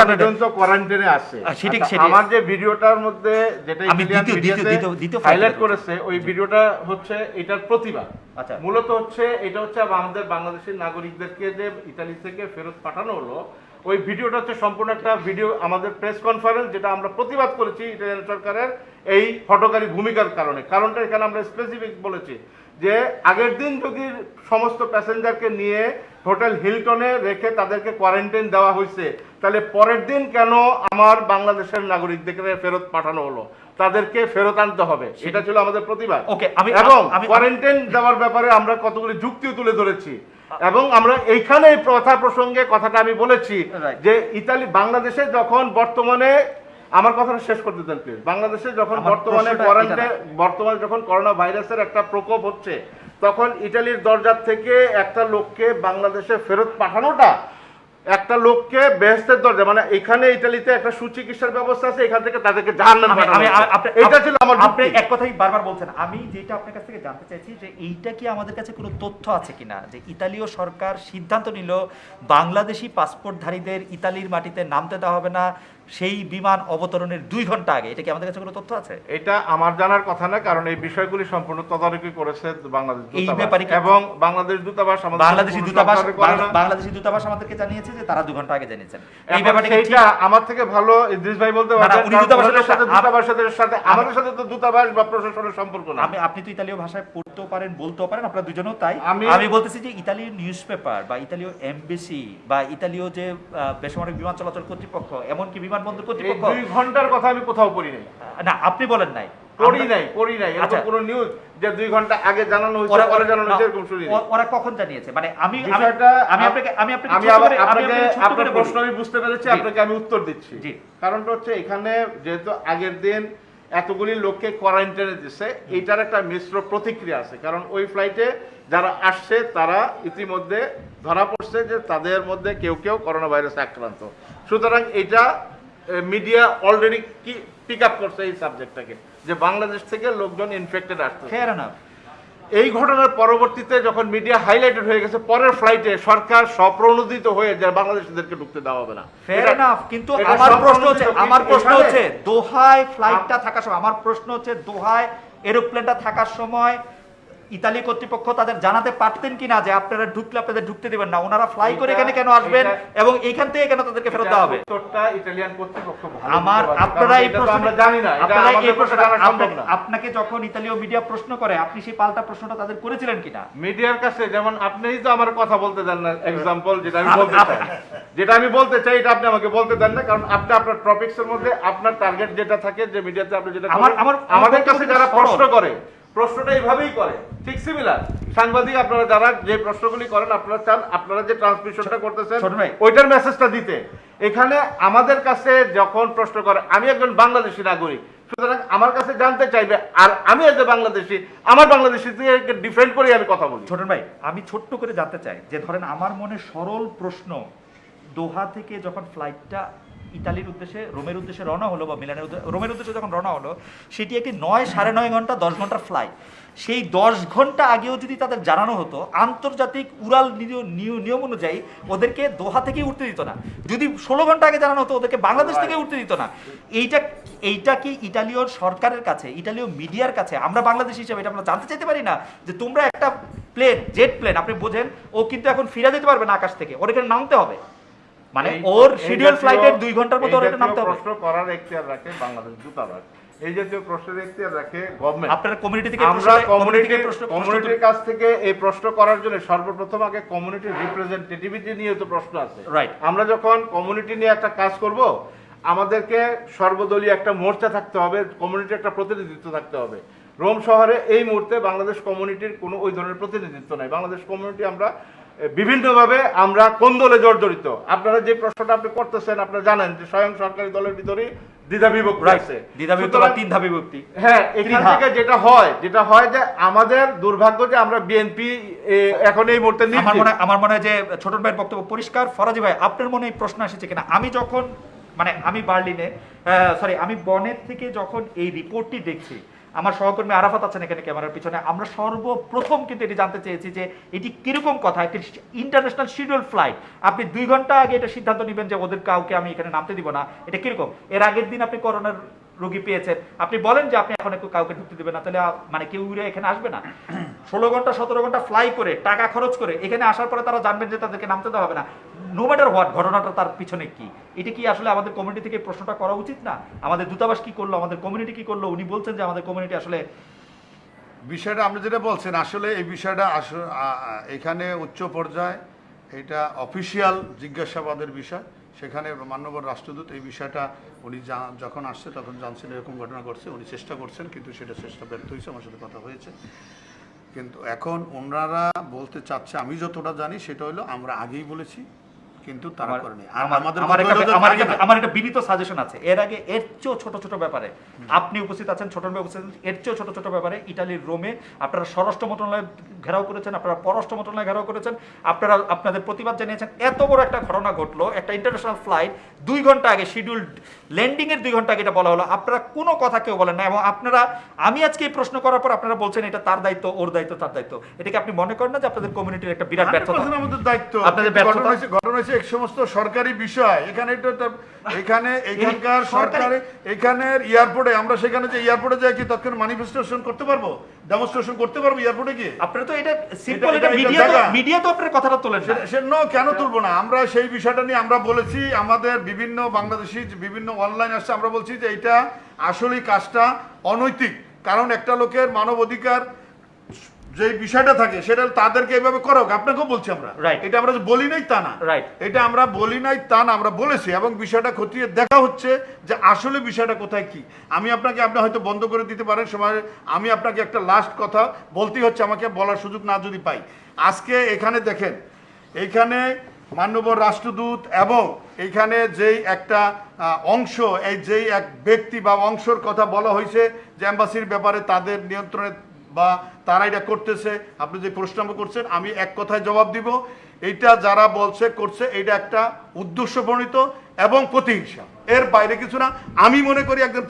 কোয়ারেন্টাইনে আছে সেটি- আচ্ছা, সেটি- আমার যে ভিডিওটার মধ্যে যেটা আমি দ্বিতীয়- দ্বিতীয়- দ্বিতীয়- দ্বিতীয় হাইলাইট করেছে ওই ভিডিওটা হচ্ছে এটার প্রতিবাদ। আচ্ছা। মূলত হচ্ছে এটা হচ্ছে আমাদের বাংলাদেশের নাগরিকদেরকে যে ইতালি থেকে ফেরত পাঠানো হলো ওই ভিডিওটা হচ্ছে সম্পূর্ণ একটা ভিডিও আমাদের প্রেস কনফারেন্স যেটা আমরা প্রতিবাদ করেছি ইটালিয়ান সরকারের এই হটকারী ভূমিকার কারণে। কারণটা এখানে আমরা স্পেসিফিক বলেছি যে আগের দিন যদি সমস্ত প্যাসেঞ্জারকে নিয়ে হোটেল হিলটনে রেখে তাদেরকে কোয়ারেন্টাইন দেওয়া হয়েছে তাহলে পরের দিন কেন আমার বাংলাদেশের নাগরিকদেরকে ফেরত পাঠানো হলো? তাদেরকে ফেরত আনতে হবে। এটা ছিল আমাদের প্রতিবাদ। Okay, আমি- এবং আমি- কোয়ারেন্টাইন দেওয়ার ব্যাপারে আমরা কতগুলি যুক্তিও তুলে ধরেছি। এবং আমরা এইখানে এই কথা প্রসঙ্গে কথাটা আমি বলেছি যে ইতালি বাংলাদেশে যখন বর্তমানে আমার কথাটা শেষ করতে দেন প্লিজ বাংলাদেশে যখন বর্তমানে কোয়ারেন্টাইন বর্তমানে যখন করোনা ভাইরাসের একটা প্রকোপ হচ্ছে তখন ইটালির দরজার থেকে একটা লোককে বাংলাদেশে ফেরত পাঠানোটা একটা লোককে বেহেস্তের দরজা মানে এখানে ইটালিতে একটা সুচিকিৎসার ব্যবস্থা আছে এখান থেকে তাদেরকে জাহান্নামে পাঠানো এটা ছিল আমার আপনি এক কথাই বারবার বলছেন আমি যেটা আপনার কাছ থেকে জানতে চাইছি যে এইটা কি আমাদের কাছে কোনো তথ্য আছে কিনা? যে ইতালীয় সরকার সিদ্ধান্ত নিল বাংলাদেশি পাসপোর্টধারীদের ইতালির মাটিতে নামতে দেওয়া হবে না সেই বিমান অবতরণের দুই ঘণ্টা আগে এটা কি আমাদের কাছে কোনো তথ্য আছে? এটা আমার জানার কথা না কারণ এই বিষয়গুলি সম্পূর্ণ তদারকি করেছে বাংলাদেশ এই দূতাবাস। ব্যাপারে এবং বাংলাদেশ দূতাবাস বাংলাদেশি দূতাবাস বাংলাদেশি দূতাবাস আমাদেরকে জানিয়েছে যে তারা দু ঘণ্টা আগে জানিয়েছেন। এই ঠিক? সেইটা আমার থেকে ভালো ইদ্রিস ভাই বলতে উনি দূতাবাসের সাথে দূতাবাসের সাথে আমাদের সাথে তো দূতাবাস বা প্রশাসনের সম্পর্ক না। আমি আপনি তো ইতালীয় ভাষায় পড়তেও পারেন বলতেও পারেন আপনারা দুজনেও তাই। আমি- বলতেছি যে ইতালীয় নিউজ পেপার বা ইতালীয় এমবেসি বা ইতালীয় যে বেসামরিক বিমান চলাচল কর্তৃপক্ষ এমনকি বিমানবন্দর কর্তৃপক্ষ? দুই ঘণ্টার কথা আমি কোথাও পড়ি নাই। না আপনি বলেন নাই। পড়ি নাই পড়ি নাই। আচ্ছা। কোনো নিউজ যে দুই ঘণ্টা আগে জানানো হয়েছে পরে জানানো হয়েছে এরকম শুনি ওরা কখন জানিয়েছে? মানে আমি আমি- আপনাকে আমি আপনাকে আমি ছোট আবার করে- আমি আপনাকে আপনাকে আপনার প্রশ্ন আমি বুঝতে পেরেছি আপনাকে আমি উত্তর দিচ্ছি। কারণটা হচ্ছে এখানে যেহেতু আগের দিন এতগুলি লোককে কোয়ারেন্টাইনে দিচ্ছে এইটার একটা মিশ্র প্রতিক্রিয়া আছে। কারণ ওই ফ্লাইটে যারা আসছে তারা ইতিমধ্যে ধরা পড়ছে যে তাদের মধ্যে কেউ কেউ করোনা ভাইরাসে আক্রান্ত। সুতরাং এটা মিডিয়া অলরেডি কি পিক আপ করছে এই সাবজেক্টটাকে যে বাংলাদেশ থেকে লোকজন ইনফেক্টেড আসছে এই ঘটনার পরবর্তীতে যখন মিডিয়া হাইলাইটেড হয়ে গেছে পরের ফ্লাইটে সরকার স্বপ্রণোদিত হয়ে যে বাংলাদেশিদেরকে ঢুকতে দেওয়া হবে না। কিন্তু আমার প্রশ্ন হচ্ছে আমার প্রশ্ন হচ্ছে দোহায় ফ্লাইটটা থাকার সময় আমার প্রশ্ন হচ্ছে দোহায় এরোপ্লেনটা থাকার সময় ইতালি কর্তৃপক্ষ তাদের জানাতে পারতেন কিনা যে আপনারা ঢুকলে আপনাদের ঢুকতে দিবেন না। ওনারা ফ্লাই করে এখানে কেন আসবেন এবং এইখান থেকে কেন তাদেরকে ফেরত দেওয়া হবে? ইতালিয়ান কর্তৃপক্ষ আমার আপনারা এই প্রশ্ন আমরা জানি না। আপনারা এই আমাদের প্রশ্ন সম্ভব না। আপনাকে যখন ইতালীয় মিডিয়া প্রশ্ন করে আপনি সেই পাল্টা প্রশ্নটা তাদের করেছিলেন কিনা? মিডিয়ার কাছে যেমন আপনিই তো আমার কথা বলতে দেন না এক্সাম্পল যেটা আমি বলতে চাই। যেটা আমি বলতে চাই এটা আপনি আমাকে বলতে দেন না কারণ আপনি আপনার টপিকস এর মধ্যে আপনার টার্গেট যেটা থাকে যে মিডিয়াতে আপনি যেটা আমার- আমাদের কাছে যারা। প্রশ্ন করে প্রশ্নটা এইভাবেই করে। ঠিক সিমিলার সাংবাদিক আপনারা যারা যে প্রশ্নগুলি করেন আপনারা চান আপনারা যে ট্রান্সমিশনটা করতেছেন। ওইটার মেসেজটা দিতে। এখানে আমাদের কাছে যখন প্রশ্ন করে আমি একজন বাংলাদেশি নাগরিক সুতরাং আমার কাছে জানতে চাইবে আর আমি এজ বাংলাদেশি আমার বাংলাদেশি থেকে ডিফেন্ড করে আমি কথা বলি। ছোটন ভাই আমি ছোট্ট করে জানতে চাই যে ধরেন আমার মনে সরল প্রশ্ন দোহা থেকে যখন ফ্লাইটটা ইতালির উদ্দেশ্যে, রোমের উদ্দেশ্যে রওনা হলো বা মিলানের রোমের উদ্দেশ্যে যখন রওনা হলো, সেটি একটি নয় সাড়ে নয় ঘণ্টা, দশ ঘণ্টার ফ্লাইট সেই দশ ঘণ্টা আগেও যদি তাদের জানানো হতো, আন্তর্জাতিক উড়াল নিয়- নিয়- নিয়ম অনুযায়ী ওদেরকে দোহা থেকেই উঠতে দিত না। যদি ষোলো ঘণ্টা আগে জানানো হতো, ওদেরকে বাংলাদেশ থেকে উঠতে দিত না। এইটা এইটা কি ইটালীয় সরকারের কাছে ইটালীয় মিডিয়ার কাছে, আমরা বাংলাদেশ হিসেবে এটা আমরা জানতে চাইতে পারি না? যে তোমরা একটা প্লেন জেট প্লেন আপনি বোঝেন, ও কিন্তু এখন ফিরে যেতে পারবে না আকাশ থেকে, ওর এখানে নামতে হবে। মানে ওর শিডিউল ফ্লাইটের দুই ঘণ্টার মতো ওর জাতীয় নামতে হবে। প্রশ্ন করার এখতিয়ার রাখে বাংলাদেশ দূতাবাস। এই জাতীয় প্রশ্নের এখতিয়ার রাখে গভর্নমেন্ট আপনারা কমিউনিটি থেকে আমরা কমিউনিটি থেকে প্রশ্ন- কমিউনিটির কাছ থেকে এই প্রশ্ন করার জন্য সর্বপ্রথম আগে কমিউনিটির রিপ্রেজেন্টেটিভিটি নিয়ে তো প্রশ্ন আছে। Right. আমরা যখন কমিউনিটি নিয়ে একটা কাজ করব আমাদেরকে সর্বদলীয় একটা মোর্চা থাকতে হবে কমিউনিটির একটা প্রতিনিধিত্ব থাকতে হবে। রোম শহরে এই মুহূর্তে বাংলাদেশ কমিউনিটির কোনো ওই ধরনের প্রতিনিধিত্ব নাই। বাংলাদেশ কমিউনিটি আমরা বিভিন্নভাবে আমরা কোন দলে জর্জরিত? আপনারা যে প্রশ্নটা আপনি করতেছেন আপনারা জানেন যে স্বয়ং সরকারি দলের ভিতরেই দ্বিধা বিভক্তি Right. আছে। দ্বিধাবিভক্ত বা তিন ধাপে বিভক্তি। হ্যাঁ এখান থেকে যেটা হয় যেটা হয় যে আমাদের দুর্ভাগ্য যে আমরা বিএনপি এখন এই মুহূর্তে আমার মনে হয় আমার মনে হয় যে ছোটন ভাইয়ের বক্তব্য পরিষ্কার। ফরাজি ভাই আপনার মনে এই প্রশ্ন এসেছে কিনা? আমি যখন মানে আমি বার্লিনে সরি আমি বনের থেকে যখন এই রিপোর্টটি দেখছি আমার সহকর্মী আরাফাত আছেন এখানে ক্যামেরার পিছনে। আমরা সর্বপ্রথম কিন্তু এটি জানতে চেয়েছি যে এটি কীরকম কথা? একটি ইন্টারন্যাশনাল শিডিউল ফ্লাইট আপনি দুই ঘণ্টা আগে এটা সিদ্ধান্ত নেবেন যে ওদের কাউকে আমি এখানে নামতে দিব না। এটা কীরকম? এর আগের দিন আপনি করোনার রোগী পেয়েছেন। আপনি বলেন যে আপনি এখন একটু কাউকে ঢুকতে দেবেন না তাহলে মানে কেউ উড়ে এখানে আসবে না। ষোলো ঘণ্টা সতেরো ঘণ্টা ফ্লাই করে টাকা খরচ করে এখানে আসার পরে তারা জানবেন যে তাদেরকে নামতে দেওয়া হবে না। নো ম্যাটার হোয়াট ঘটনাটা তার পিছনে কি? এটা কি আসলে আমাদের কমিউনিটি থেকে প্রশ্নটা করা উচিত না? আমাদের দূতাবাস কি করল? আমাদের কমিউনিটি কি করল? উনি বলছেন যে আমাদের কমিউনিটি আসলে বিষয়টা আপনি যেটা বলছেন আসলে এই বিষয়টা এখানে উচ্চ পর্যায়ে এটা অফিসিয়াল জিজ্ঞাসাবাদের বিষয়। সেখানে মান্যবর রাষ্ট্রদূত এই বিষয়টা উনি যখন আসছে তখন জানছেন এরকম ঘটনা ঘটছে, উনি চেষ্টা করছেন, কিন্তু সেটা চেষ্টা ব্যর্থ হয়েছে, আমার সাথে কথা হয়েছে। কিন্তু এখন ওনারা বলতে চাচ্ছে, আমি যতটা জানি সেটা হলো আমরা আগেই বলেছি কিন্তু তারা করেনি। আমার- একটা- বিনীত সাজেশন আছে। এর আগে এর চেয়েও ছোট ছোট ব্যাপারে আপনি উপস্থিত আছেন ছোট ভাই উপস্থিত আছেন, এর চেয়েও ছোট ছোট ব্যাপারে ইটালির রোমে আপনারা স্বরাষ্ট্র মন্ত্রণালয় ঘেরাও করেছেন আপনারা পররাষ্ট্র মন্ত্রণালয় ঘেরাও করেছেন আপনারা আপনাদের প্রতিবাদ জানিয়েছেন। এত বড় একটা ঘটনা ঘটলো একটা ইন্টারন্যাশনাল ফ্লাইট দুই ঘণ্টা আগে শিডিউল ল্যান্ডিং এর দুই ঘণ্টা আগে এটা বলা হলো। আপনারা কোনো কথা কেউ বলেন না এবং আপনারা আমি আজকে এই প্রশ্ন করার পর আপনারা বলছেন এটা তার দায়িত্ব ওর দায়িত্ব তার দায়িত্ব। এটাকে আপনি মনে করেন না যে আপনাদের কমিউনিটির একটা বিরাট ব্যর্থতা? আমাদের দায়িত্ব। আপনাদের ব্যর্থতা? ঘটনা হয়েছে সমস্ত সরকারি বিষয় এখানে এখানে এখানকার সরকারি এখানের এয়ারপোর্টে আমরা সেখানে যে এয়ারপোর্টে যাই কি তৎক্ষণ ম্যানিফেস্টেশন করতে পারব? ডেমনস্ট্রেশন করতে পারব এয়ারপোর্টে আপনারা তো এটা সিম্পল এটা- মিডিয়া তো মিডিয়া তো আপনার কথাটা তোলেন সে নো কেন তুলবো না? আমরা সেই বিষয়টা নিয়ে আমরা বলেছি আমাদের বিভিন্ন বাংলাদেশি বিভিন্ন অনলাইন আসছে আমরা বলছি যে এটা আসলেই কাজটা অনৈতিক। কারণ একটা লোকের মানব অধিকার যে বিষয়টা থাকে সেটা তাদেরকে এইভাবে করা হোক। আপনাকেও বলছি আমরা. এটা আমরা বলি নাই তা না। এটা আমরা বলি নাই তা না আমরা বলেছি এবং বিষয়টা খতিয়ে দেখা হচ্ছে যে আসলে বিষয়টা কোথায় কি। আমি আপনাকে আপনি হয়তো বন্ধ করে দিতে পারেন সময় আমি আপনাকে একটা লাস্ট কথা বলতেই হচ্ছে আমাকে বলার সুযোগ না যদি পাই। আজকে এখানে দেখেন এইখানে মান্যবর রাষ্ট্রদূত এবং এইখানে যেই একটা অংশ এই যেই এক ব্যক্তি বা অংশর কথা বলা হয়েছে যে অ্যাম্বাসির ব্যাপারে তাদের নিয়ন্ত্রণে বা তারা এটা করতেছে, আপনি যে প্রশ্ন করছেন, আমি এক কথায় জবাব দিব। এটা যারা বলছে, করছে এটা একটা উদ্দেশ্য প্রণীত এবং প্রতিহিংসা। এর বাইরে কিছু না। আমি মনে করি একজন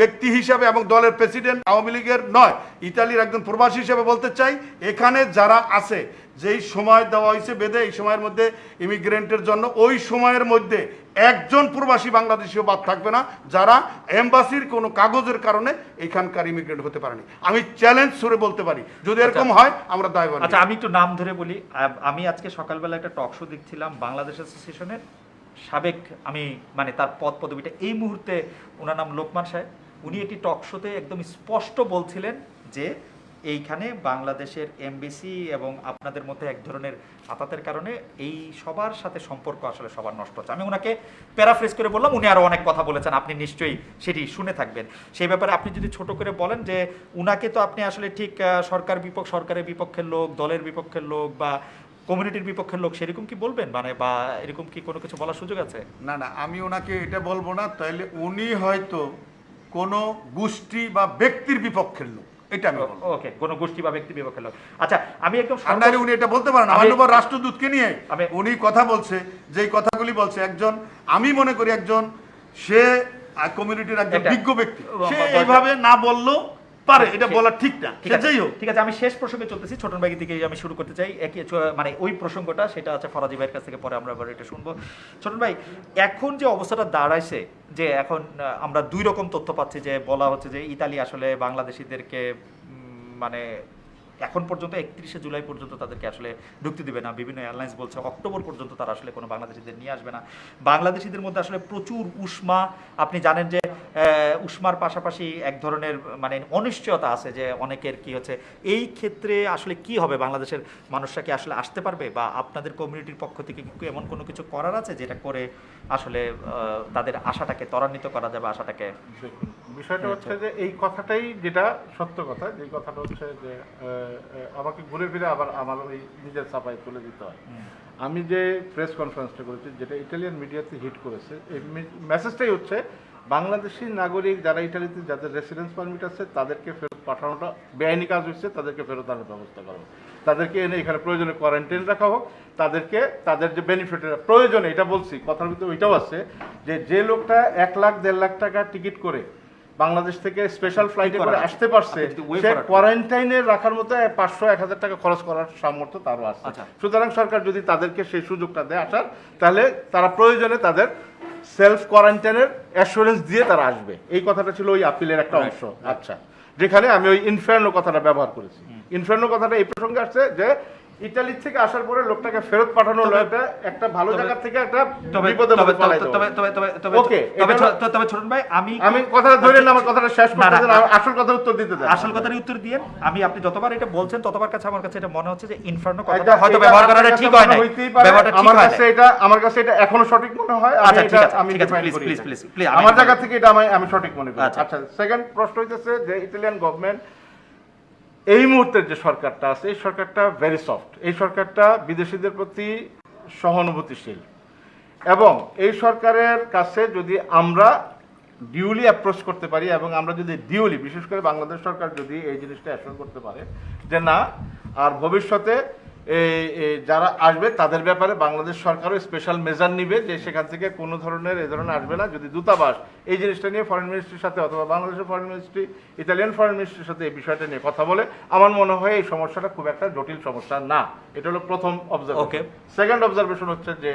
ব্যক্তি হিসাবে এবং দলের প্রেসিডেন্ট আওয়ামী লীগের নয়, ইতালির একজন প্রবাসী হিসেবে বলতে চাই, এখানে যারা আছে যেই সময় দেওয়া হয়েছে বেদে এই সময়ের মধ্যে ইমিগ্রেন্টের জন্য ওই সময়ের মধ্যে একজন প্রবাসী বাংলাদেশিও বাদ থাকবে না যারা এম্বাসির কোনো কাগজের কারণে এখানকার ইমিগ্রেন্ট হতে পারেনি। আমি চ্যালেঞ্জ সুরে বলতে পারি যদি এরকম হয় আমরা দায়বান আচ্ছা আমি একটু নাম ধরে বলি আমি আজকে সকালবেলা একটা টক শো দেখছিলাম বাংলাদেশ অ্যাসোসিয়েশনের সাবেক আমি মানে তার পদ পদবিটা এই মুহূর্তে ওনার নাম লোকমান সাহেব। উনি একটি টক শোতে একদম স্পষ্ট বলছিলেন যে এইখানে বাংলাদেশের এমবিসি এবং আপনাদের মধ্যে এক ধরনের আতাতের কারণে এই সবার সাথে সম্পর্ক আসলে সবার নষ্ট হচ্ছে। আমি ওনাকে প্যারাফ্রেজ করে বললাম, উনি আরও অনেক কথা বলেছেন, আপনি নিশ্চয়ই সেটি শুনে থাকবেন। সেই ব্যাপারে আপনি যদি ছোট করে বলেন যে উনাকে তো আপনি আসলে ঠিক সরকার বিপক্ষ, সরকারের বিপক্ষের লোক, দলের বিপক্ষের লোক বা কমিউনিটির বিপক্ষের লোক, সেরকম কি বলবেন? মানে বা এরকম কি কোনো কিছু বলার সুযোগ আছে? না না, আমি ওনাকে এটা বলব না, তাইলে উনি হয়তো কোনো গোষ্ঠী বা ব্যক্তির বিপক্ষের লোক। এটা আমি ওকে কোনো গোষ্ঠী বা ব্যক্তি বিপক্ষে লোক আচ্ছা আমি একদম আর উনি এটা বলতে পারেন আমার উপর রাষ্ট্রদূতকে নিয়ে উনি কথা বলছে যেই কথাগুলি বলছে একজন আমি মনে করি একজন সে কমিউনিটির একজন বিজ্ঞ ব্যক্তি। সে এইভাবে না বললেও পারে এটা বলা ঠিক না। ঠিক আছে। ঠিক আছে আমি শেষ প্রসঙ্গে চলতেছি ছোটন ভাই থেকে আমি শুরু করতে চাই। একই মানে ওই প্রসঙ্গটা সেটা আছে ফরাজি ভাইয়ের কাছ থেকে পরে আমরা আবার এটা শুনব। ছোটন ভাই এখন যে অবস্থাটা দাঁড়াইছে যে এখন আমরা দুই রকম তথ্য পাচ্ছি যে বলা হচ্ছে যে ইতালি আসলে বাংলাদেশিদেরকে মানে এখন পর্যন্ত একত্রিশে জুলাই পর্যন্ত তাদেরকে আসলে ঢুকতে দেবে না। বিভিন্ন এয়ারলাইন্স বলছে অক্টোবর পর্যন্ত তারা আসলে কোনো বাংলাদেশিদের নিয়ে আসবে না। বাংলাদেশিদের মধ্যে আসলে প্রচুর উষ্মা। আপনি জানেন যে উষ্মার পাশাপাশি এক ধরনের মানে অনিশ্চয়তা আছে যে অনেকের কি হচ্ছে এই ক্ষেত্রে আসলে কি হবে? বাংলাদেশের মানুষরা কি আসলে আসতে পারবে? বা আপনাদের কমিউনিটির পক্ষ থেকে এমন কোনো কিছু করার আছে যেটা করে আসলে তাদের আশাটাকে ত্বরান্বিত করা যাবে আশাটাকে বিষয়টা হচ্ছে যে এই কথাটাই যেটা সত্য কথা যে কথাটা হচ্ছে যে আমাকে ঘুরে ফিরে আবার আমার ওই নিজের চাপায় তুলে দিতে হয়। আমি যে প্রেস কনফারেন্সটা করেছি যেটা ইটালিয়ান মিডিয়াতে হিট করেছে এই মেসেজটাই হচ্ছে বাংলাদেশি নাগরিক যারা ইটালিতে যাদের রেসিডেন্স পারমিট আছে তাদেরকে ফেরত পাঠানোটা বেআইনি কাজ হচ্ছে তাদেরকে ফেরত আনার ব্যবস্থা করা হোক। তাদেরকে এনে এখানে প্রয়োজনে কোয়ারেন্টাইন রাখা হোক তাদেরকে তাদের যে বেনিফিটের প্রয়োজনে এটা বলছি কথার ভিতরে ওইটাও আছে যে যে লোকটা এক লাখ দেড় লাখ টাকা টিকিট করে বাংলাদেশ থেকে স্পেশাল ফ্লাইটে করে আসতে পারছে সে কোয়ারেন্টাইনে রাখার মতো পাঁচশো এক হাজার টাকা খরচ করার সামর্থ্য তারও আছে। আচ্ছা। সুতরাং সরকার যদি তাদেরকে সেই সুযোগটা দেয় আসার তাহলে তারা প্রয়োজনে তাদের সেলফ কোয়ারেন্টাইনের অ্যাসুরেন্স দিয়ে তারা আসবে। এই কথাটা ছিল ওই আপিলের একটা অংশ। আচ্ছা। যেখানে আমি ওই ইনফার্নো কথাটা ব্যবহার করেছি। ইনফার্নো কথাটা এই প্রসঙ্গে আসছে যে ইটালি থেকে আসার পরে লোকটাকে ফেরত পাঠানো হলো একটা একটা ভালো জায়গা থেকে একটা তবে বিপদে তবে তবে তবে তবে তবে তবে ছোটন ভাই আমি আমি কথাটা ধরে না আমার কথাটা শেষ করতে দেন, আসল কথা উত্তর দিতে দেন। আসল কথারই উত্তর আমি আপনি যতবার এটা বলছেন ততবার কাছে আমার কাছে এটা মনে হচ্ছে যে ইনফার্নো কথাটা হয়তো ব্যবহার করাটা ঠিক হয় না ব্যবহারটা ঠিক আমার হয় কাছে না এটা আমার কাছে এটা এখনও সঠিক মনে হয় আমি আচ্ছা, ঠিক আছে, please, please, আমি- আমার জায়গা থেকে এটা আমি আমি সঠিক মনে করি। আচ্ছা। আচ্ছা সেকেন্ড প্রশ্ন হইতেছে যে ইতালিয়ান গভর্নমেন্ট এই মুহূর্তের যে সরকারটা আছে, এই সরকারটা ভেরি সফট এই সরকারটা বিদেশিদের প্রতি সহানুভূতিশীল। এবং এই সরকারের কাছে যদি আমরা ডিউলি অ্যাপ্রোচ করতে পারি এবং আমরা যদি ডিউলি বিশেষ করে বাংলাদেশ সরকার যদি এই জিনিসটা অ্যাসোর করতে পারে যে না, আর ভবিষ্যতে যারা আসবে তাদের ব্যাপারে বাংলাদেশ সরকারও স্পেশাল মেজার নিবে যে সেখান থেকে কোনো ধরনের এ ধরনের আসবে না। যদি দূতাবাস এই জিনিসটা নিয়ে ফরেন মিনিস্ট্রির সাথে অথবা বাংলাদেশের ফরেন মিনিস্ট্রি ইতালিয়ান ফরেন মিনিস্ট্রির সাথে এই বিষয়টা নিয়ে কথা বলে আমার মনে হয় এই সমস্যাটা খুব একটা জটিল সমস্যা না। এটা হলো প্রথম অবজারভেশন. সেকেন্ড অবজারভেশন হচ্ছে যে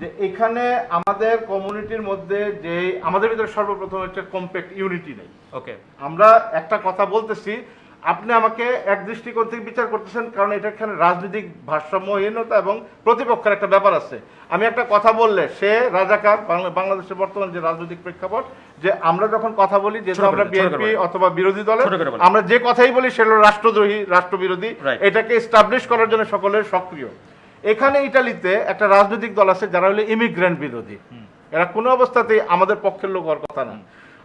যে এখানে আমাদের কমিউনিটির মধ্যে যে আমাদের ভিতরে সর্বপ্রথম হচ্ছে কম্প্যাক্ট ইউনিটি নেই। ওকে আমরা একটা কথা বলতেছি আপনি আমাকে এক দৃষ্টিকোণ থেকে বিচার করতেছেন কারণ এটা এখানে রাজনৈতিক ভারসাম্যহীনতা এবং প্রতিপক্ষের একটা ব্যাপার আছে। আমি একটা কথা বললে সে রাজাকার বাংলা- বাংলাদেশের বর্তমান যে রাজনৈতিক প্রেক্ষাপট যে আমরা যখন কথা বলি যেহেতু আমরা বিএনপি অথবা বিরোধী দলের। আমরা যে কথাই বলি সেটা হলো রাষ্ট্রদ্রোহী রাষ্ট্রবিরোধী। এটাকে এস্টাবলিশ করার জন্য সকলের সক্রিয়। এখানে ইটালিতে একটা রাজনৈতিক দল আছে যারা হলো ইমিগ্রেন্ট বিরোধী। এরা কোনো অবস্থাতেই আমাদের পক্ষের লোক হওয়ার কথা না।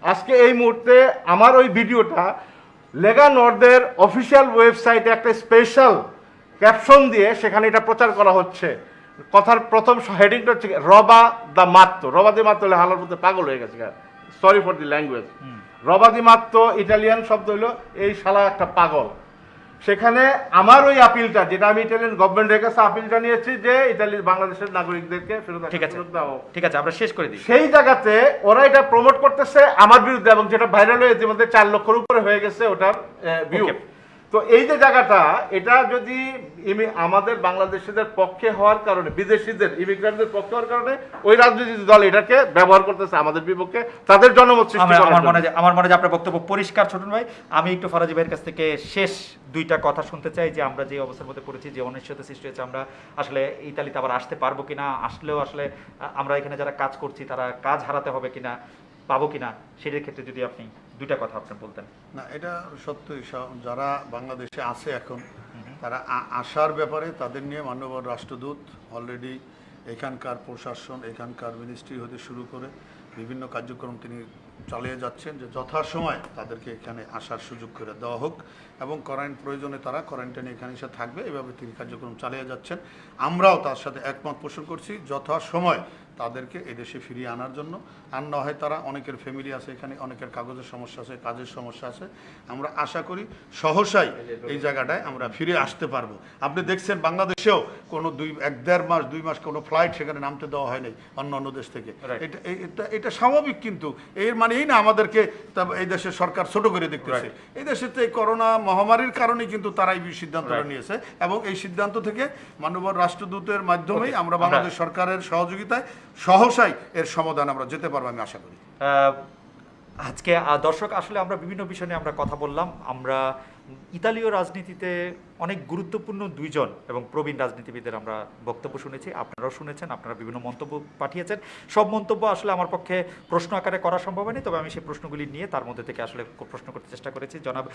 আজকে এই মুহূর্তে আমার ওই ভিডিওটা লেগা নর্দের অফিসিয়াল ওয়েবসাইটে একটা স্পেশাল ক্যাপশন দিয়ে সেখানে এটা প্রচার করা হচ্ছে। কথার প্রথম হেডিংটা হচ্ছে রবা দ্য মাত্র রবা দি মাত্র হালার মধ্যে পাগল হয়ে গেছে সরি ফর দি ল্যাঙ্গুয়েজ রবাদি মাত্র ইটালিয়ান শব্দ হলো এই শালা একটা পাগল। সেখানে আমার ওই আপিলটা যেটা আমি ইটালিয়ান গভর্নমেন্টের কাছে আপিলটা নিয়েছি যে ইতালির বাংলাদেশের নাগরিকদেরকে ফেরত ঠিক আছে। ঠিক আছে আমরা শেষ করে দিই সেই জায়গাতে ওরা এটা প্রমোট করতেছে আমার বিরুদ্ধে এবং যেটা ভাইরাল হয়ে ইতিমধ্যে চার লক্ষের উপরে হয়ে গেছে ওটার ভিউ. তো এই যে জায়গাটা এটা যদি আমাদের বাংলাদেশিদের পক্ষে হওয়ার কারণে বিদেশিদের ইমিগ্রেন্টদের পক্ষে হওয়ার কারণে ওই রাজনৈতিক দল এটাকে ব্যবহার করতেছে আমাদের বিপক্ষে তাদের জনমত সৃষ্টি আমার। মনে হয় আমার মনে হয় আপনার বক্তব্য পরিষ্কার ছোটন ভাই আমি একটু ফরাজি ভাইয়ের কাছ থেকে শেষ দুইটা কথা শুনতে চাই যে আমরা যে অবস্থার মধ্যে পড়েছি যে অনিশ্চয়তা সৃষ্টি হয়েছে আমরা আসলে ইতালিতে আবার আসতে পারব কিনা আসলেও আসলে আমরা এখানে যারা কাজ করছি তারা কাজ হারাতে হবে কিনা পাবো কিনা সেটার ক্ষেত্রে যদি আপনি দুইটা কথা আপনি বলতেন। না এটা সত্যই যারা বাংলাদেশে আছে এখন তারা আসার ব্যাপারে তাদের নিয়ে মান্যবর রাষ্ট্রদূত অলরেডি এখানকার প্রশাসন এখানকার মিনিস্ট্রি হতে শুরু করে বিভিন্ন কার্যক্রম তিনি চালিয়ে যাচ্ছেন যে যথাসময় তাদেরকে এখানে আসার সুযোগ করে দেওয়া হোক এবং কোয়ারেন্ট প্রয়োজনে তারা কোয়ারেন্টাইনে এখানে এসে থাকবে। এভাবে তিনি কার্যক্রম চালিয়ে যাচ্ছেন। আমরাও তার সাথে একমত পোষণ করছি যথাসময় তাদেরকে এদেশে ফিরিয়ে আনার জন্য। আর না হয় তারা অনেকের ফ্যামিলি আছে এখানে অনেকের কাগজের সমস্যা আছে কাজের সমস্যা আছে। আমরা আশা করি সহসাই এই জায়গাটায় আমরা ফিরে আসতে পারব। আপনি দেখছেন বাংলাদেশেও কোনো দুই এক দেড় মাস দুই মাস কোনো ফ্লাইট সেখানে নামতে দেওয়া হয়নি অন্য অন্য দেশ থেকে। এটা এটা এটা স্বাভাবিক কিন্তু। এর মানে এই না আমাদেরকে এই দেশের সরকার ছোট করে দেখতেছে। এই দেশে তো এই করোনা মহামারীর কারণে কিন্তু তারা এই সিদ্ধান্তটা. নিয়েছে এবং এই সিদ্ধান্ত থেকে মানবর রাষ্ট্রদূতের মাধ্যমেই আমরা আমরা- বাংলাদেশ সরকারের সহযোগিতায় সহসাই এর সমাধান আমরা যেতে পারব। আমি আশা করি। আজকে দর্শক, আসলে আমরা বিভিন্ন বিষয় নিয়ে আমরা কথা বললাম। আমরা ইতালীয় রাজনীতিতে অনেক গুরুত্বপূর্ণ দুইজন এবং প্রবীণ রাজনীতিবিদের আমরা বক্তব্য শুনেছি। আপনারাও শুনেছেন, আপনারা বিভিন্ন মন্তব্য পাঠিয়েছেন। সব মন্তব্য আসলে আমার পক্ষে প্রশ্ন আকারে করা সম্ভব হয়নি, তবে আমি সেই প্রশ্নগুলি নিয়ে তার মধ্যে থেকে আসলে প্রশ্ন করতে চেষ্টা করেছি। জনাব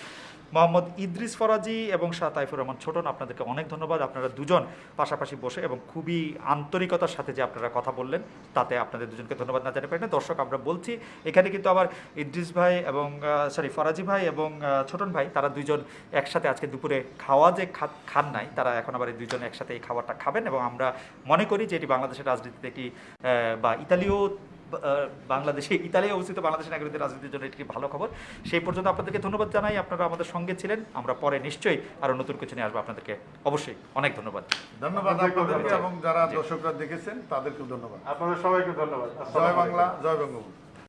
মোহাম্মদ ইদ্রিস ফরাজি এবং শাহ তাইফুর রহমান ছোটন আপনাদেরকে অনেক ধন্যবাদ। আপনারা দুজন পাশাপাশি বসে এবং খুবই আন্তরিকতার সাথে যে আপনারা কথা বললেন, তাতে আপনাদের দুজনকে ধন্যবাদ না জানিয়ে পারি না দর্শক, আমরা বলছি, এখানে কিন্তু আবার ইদ্রিস ভাই এবং সরি ফরাজি ভাই এবং ছোটন ভাই, তারা দুইজন একসাথে আজকে দুপুরে খাওয়া যে খান নাই তারা এখন আবার এই দুইজন একসাথে এই খাবারটা খাবেন এবং আমরা মনে করি যে এটি বাংলাদেশের রাজনীতিতে একটি বা ইতালীয় বাংলাদেশে ইতালি অবস্থিত বাংলাদেশের নাগরিকদের রাজনীতির জন্য একটি ভালো খবর। সেই পর্যন্ত আপনাদেরকে ধন্যবাদ জানাই। আপনারা আমাদের সঙ্গে ছিলেন আমরা পরে নিশ্চয়ই আরও নতুন কিছু নিয়ে আসব আপনাদেরকে। অবশ্যই অনেক ধন্যবাদ। ধন্যবাদ আপনাদেরকে এবং যারা দর্শকরা দেখেছেন তাদেরকেও ধন্যবাদ। আপনাদের সবাইকে ধন্যবাদ। জয় বাংলা জয় বঙ্গবন্ধু।